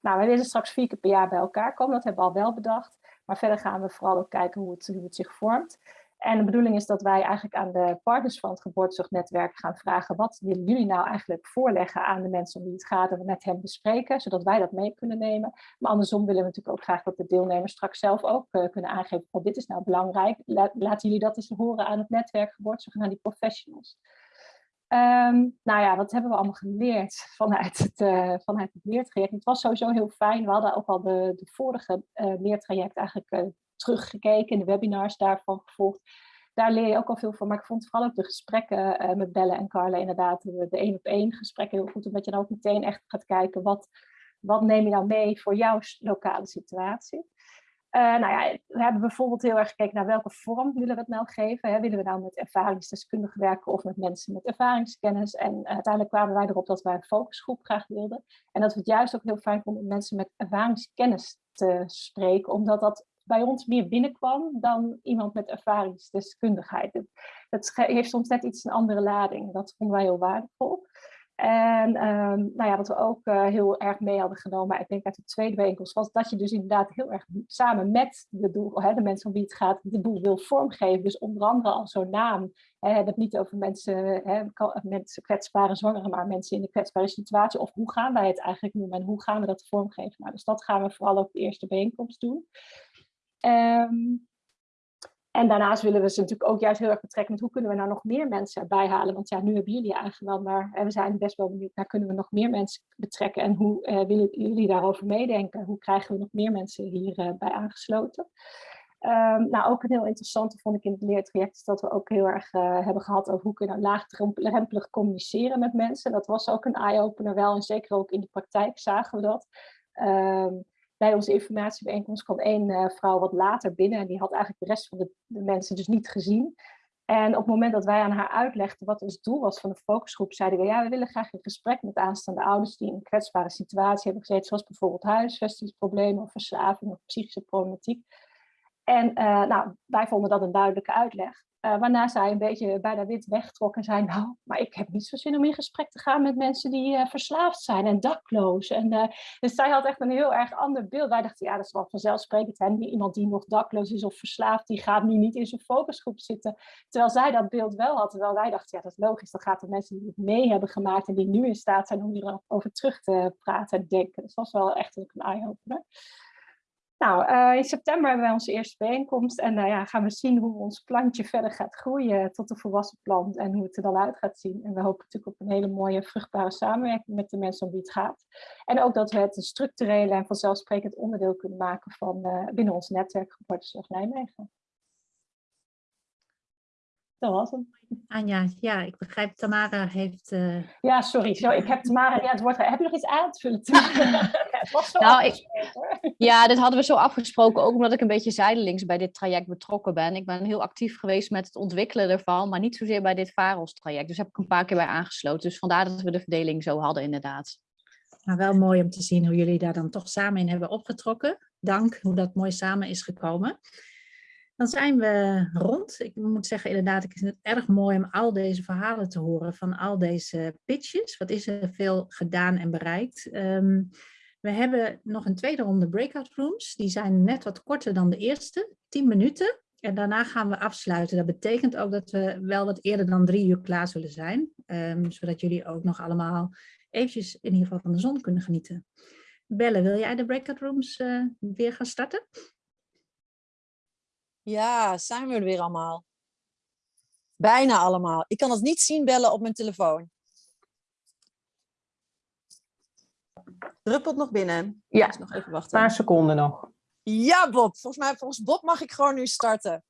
Nou, we willen straks vier keer per jaar bij elkaar komen. Dat hebben we al wel bedacht. Maar verder gaan we vooral ook kijken hoe het, hoe het zich vormt. En de bedoeling is dat wij eigenlijk aan de partners van het geboortezorgnetwerk gaan vragen, wat willen jullie nou eigenlijk voorleggen aan de mensen om wie het gaat en we met hen bespreken, zodat wij dat mee kunnen nemen. Maar andersom willen we natuurlijk ook graag dat de deelnemers straks zelf ook uh, kunnen aangeven, oh, dit is nou belangrijk, La laten jullie dat eens horen aan het netwerk geboortezorg en aan die professionals. Um, nou ja, wat hebben we allemaal geleerd vanuit het, uh, vanuit het leertraject? Het was sowieso heel fijn. We hadden ook al de, de vorige uh, leertraject eigenlijk teruggekeken, de webinars daarvan gevolgd. Daar leer je ook al veel van, maar ik vond vooral ook de gesprekken uh, met Belle en Carla inderdaad, de één op één gesprekken heel goed, omdat je dan ook meteen echt gaat kijken, wat, wat neem je nou mee voor jouw lokale situatie? Uh, nou ja, we hebben bijvoorbeeld heel erg gekeken naar welke vorm willen we het nou geven. Hè? Willen we nou met ervaringsdeskundigen werken of met mensen met ervaringskennis? En uiteindelijk kwamen wij erop dat wij een focusgroep graag wilden. En dat we het juist ook heel fijn vonden om mensen met ervaringskennis te spreken, omdat dat bij ons meer binnenkwam dan iemand met ervaringsdeskundigheid. Het, het heeft soms net iets een andere lading. Dat vonden wij heel waardevol. En um, nou ja, wat we ook uh, heel erg mee hadden genomen, ik denk uit de tweede bijeenkomst, was dat je dus inderdaad heel erg samen met de, doel, hè, de mensen om wie het gaat, de boel wil vormgeven. Dus onder andere al zo'n naam. Hè, het niet over mensen, hè, mensen kwetsbare zwangeren, maar mensen in een kwetsbare situatie. Of hoe gaan wij het eigenlijk noemen en hoe gaan we dat vormgeven? Nou, dus dat gaan we vooral op de eerste bijeenkomst doen. Um, en daarnaast willen we ze natuurlijk ook juist heel erg betrekken met hoe kunnen we nou nog meer mensen erbij halen. Want ja, nu hebben jullie wel, maar we zijn best wel benieuwd naar kunnen we nog meer mensen betrekken en hoe uh, willen jullie daarover meedenken? Hoe krijgen we nog meer mensen hierbij uh, bij aangesloten? Um, nou, ook een heel interessante vond ik in het leertraject is dat we ook heel erg uh, hebben gehad over hoe kunnen we laagdrempelig communiceren met mensen. Dat was ook een eye-opener wel en zeker ook in de praktijk zagen we dat. Um, bij onze informatiebijeenkomst kwam één uh, vrouw wat later binnen en die had eigenlijk de rest van de, mensen dus niet gezien. En op het moment dat wij aan haar uitlegden wat ons doel was van de focusgroep, zeiden we ja, we willen graag in gesprek met aanstaande ouders die in een kwetsbare situatie hebben gezeten, zoals bijvoorbeeld huisvestingsproblemen of verslaving of psychische problematiek. En uh, nou, wij vonden dat een duidelijke uitleg. Uh, waarna zij een beetje bijna wit wegtrok en zei, [LAUGHS] nou, maar ik heb niet zo zin om in gesprek te gaan met mensen die uh, verslaafd zijn en dakloos. En, uh, dus zij had echt een heel erg ander beeld. Wij dachten, ja, dat is wel vanzelfsprekend. Iemand die nog dakloos is of verslaafd, die gaat nu niet in zijn focusgroep zitten. Terwijl zij dat beeld wel had. Terwijl wij dachten, ja, dat is logisch. Dan gaat de mensen die het mee hebben gemaakt en die nu in staat zijn om hierover terug te praten en denken. Dus dat was wel echt een eye-opener. Nou, uh, in september hebben wij onze eerste bijeenkomst en uh, ja, gaan we zien hoe ons plantje verder gaat groeien tot een volwassen plant en hoe het er dan uit gaat zien. En we hopen natuurlijk op een hele mooie vruchtbare samenwerking met de mensen om wie het gaat. En ook dat we het een structurele en vanzelfsprekend onderdeel kunnen maken van uh, binnen ons netwerk Geboortezorg Nijmegen. Dat was hem. Anja, ja, ik begrijp Tamara heeft... Uh... Ja, sorry, sorry, ik heb Tamara... Ja, het wordt... Heb je nog iets aan te vullen? [LAUGHS] het was zo nou, ik... Ja, dit hadden we zo afgesproken, ook omdat ik een beetje zijdelings bij dit traject betrokken ben. Ik ben heel actief geweest met het ontwikkelen ervan, maar niet zozeer bij dit VAROS-traject. Dus heb ik een paar keer bij aangesloten. Dus vandaar dat we de verdeling zo hadden, inderdaad. Nou, wel mooi om te zien hoe jullie daar dan toch samen in hebben opgetrokken. Dank hoe dat mooi samen is gekomen. Dan zijn we rond. Ik moet zeggen, inderdaad, ik vind het erg mooi om al deze verhalen te horen van al deze pitches. Wat is er veel gedaan en bereikt? Um, we hebben nog een tweede ronde breakout rooms. Die zijn net wat korter dan de eerste, 10 minuten. En daarna gaan we afsluiten. Dat betekent ook dat we wel wat eerder dan drie uur klaar zullen zijn. Um, zodat jullie ook nog allemaal eventjes in ieder geval van de zon kunnen genieten. Belle, wil jij de breakout rooms uh, weer gaan starten? Ja, zijn we er weer allemaal. Bijna allemaal. Ik kan het niet zien bellen op mijn telefoon. Druppelt nog binnen. Ja, dus nog even wachten. een paar seconden nog. Ja, Bob. Volgens mij, volgens Bob mag ik gewoon nu starten.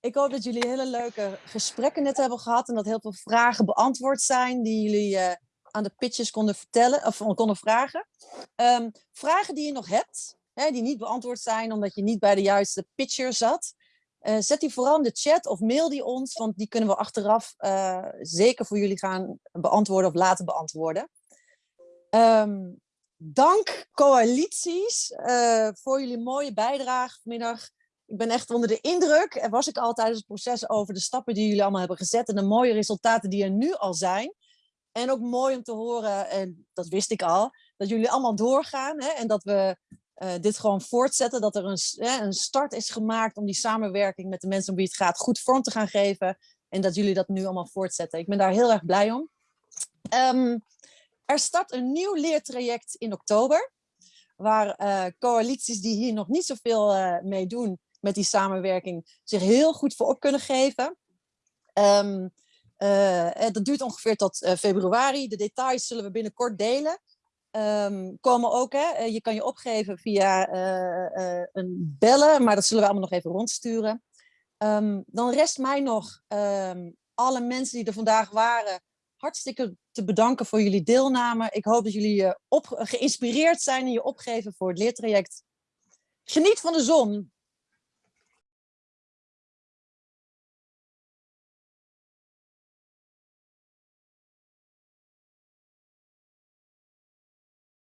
Ik hoop dat jullie hele leuke gesprekken net hebben gehad en dat heel veel vragen beantwoord zijn die jullie uh, aan de pitches konden vertellen of konden vragen. Um, vragen die je nog hebt, die niet beantwoord zijn omdat je niet bij de juiste pitcher zat. Uh, zet die vooral in de chat of mail die ons, want die kunnen we achteraf uh, zeker voor jullie gaan beantwoorden of laten beantwoorden. Um, dank coalities uh, voor jullie mooie bijdrage vanmiddag. Ik ben echt onder de indruk, en was ik al tijdens het proces, over de stappen die jullie allemaal hebben gezet en de mooie resultaten die er nu al zijn. En ook mooi om te horen, en dat wist ik al, dat jullie allemaal doorgaan hè, en dat we uh, dit gewoon voortzetten. Dat er een, een start is gemaakt om die samenwerking met de mensen om wie het gaat goed vorm te gaan geven. En dat jullie dat nu allemaal voortzetten. Ik ben daar heel erg blij om. Um, er start een nieuw leertraject in oktober, waar uh, coalities die hier nog niet zoveel uh, mee doen met die samenwerking zich heel goed voor op kunnen geven. Uh, dat duurt ongeveer tot februari. De details zullen we binnenkort delen. Um, komen ook, hè, je kan je opgeven via een bellen, maar dat zullen we allemaal nog even rondsturen. Um, dan rest mij nog alle mensen die er vandaag waren, hartstikke te bedanken voor jullie deelname. Ik hoop dat jullie uh, geïnspireerd zijn en je opgeven voor het leertraject. Geniet van de zon.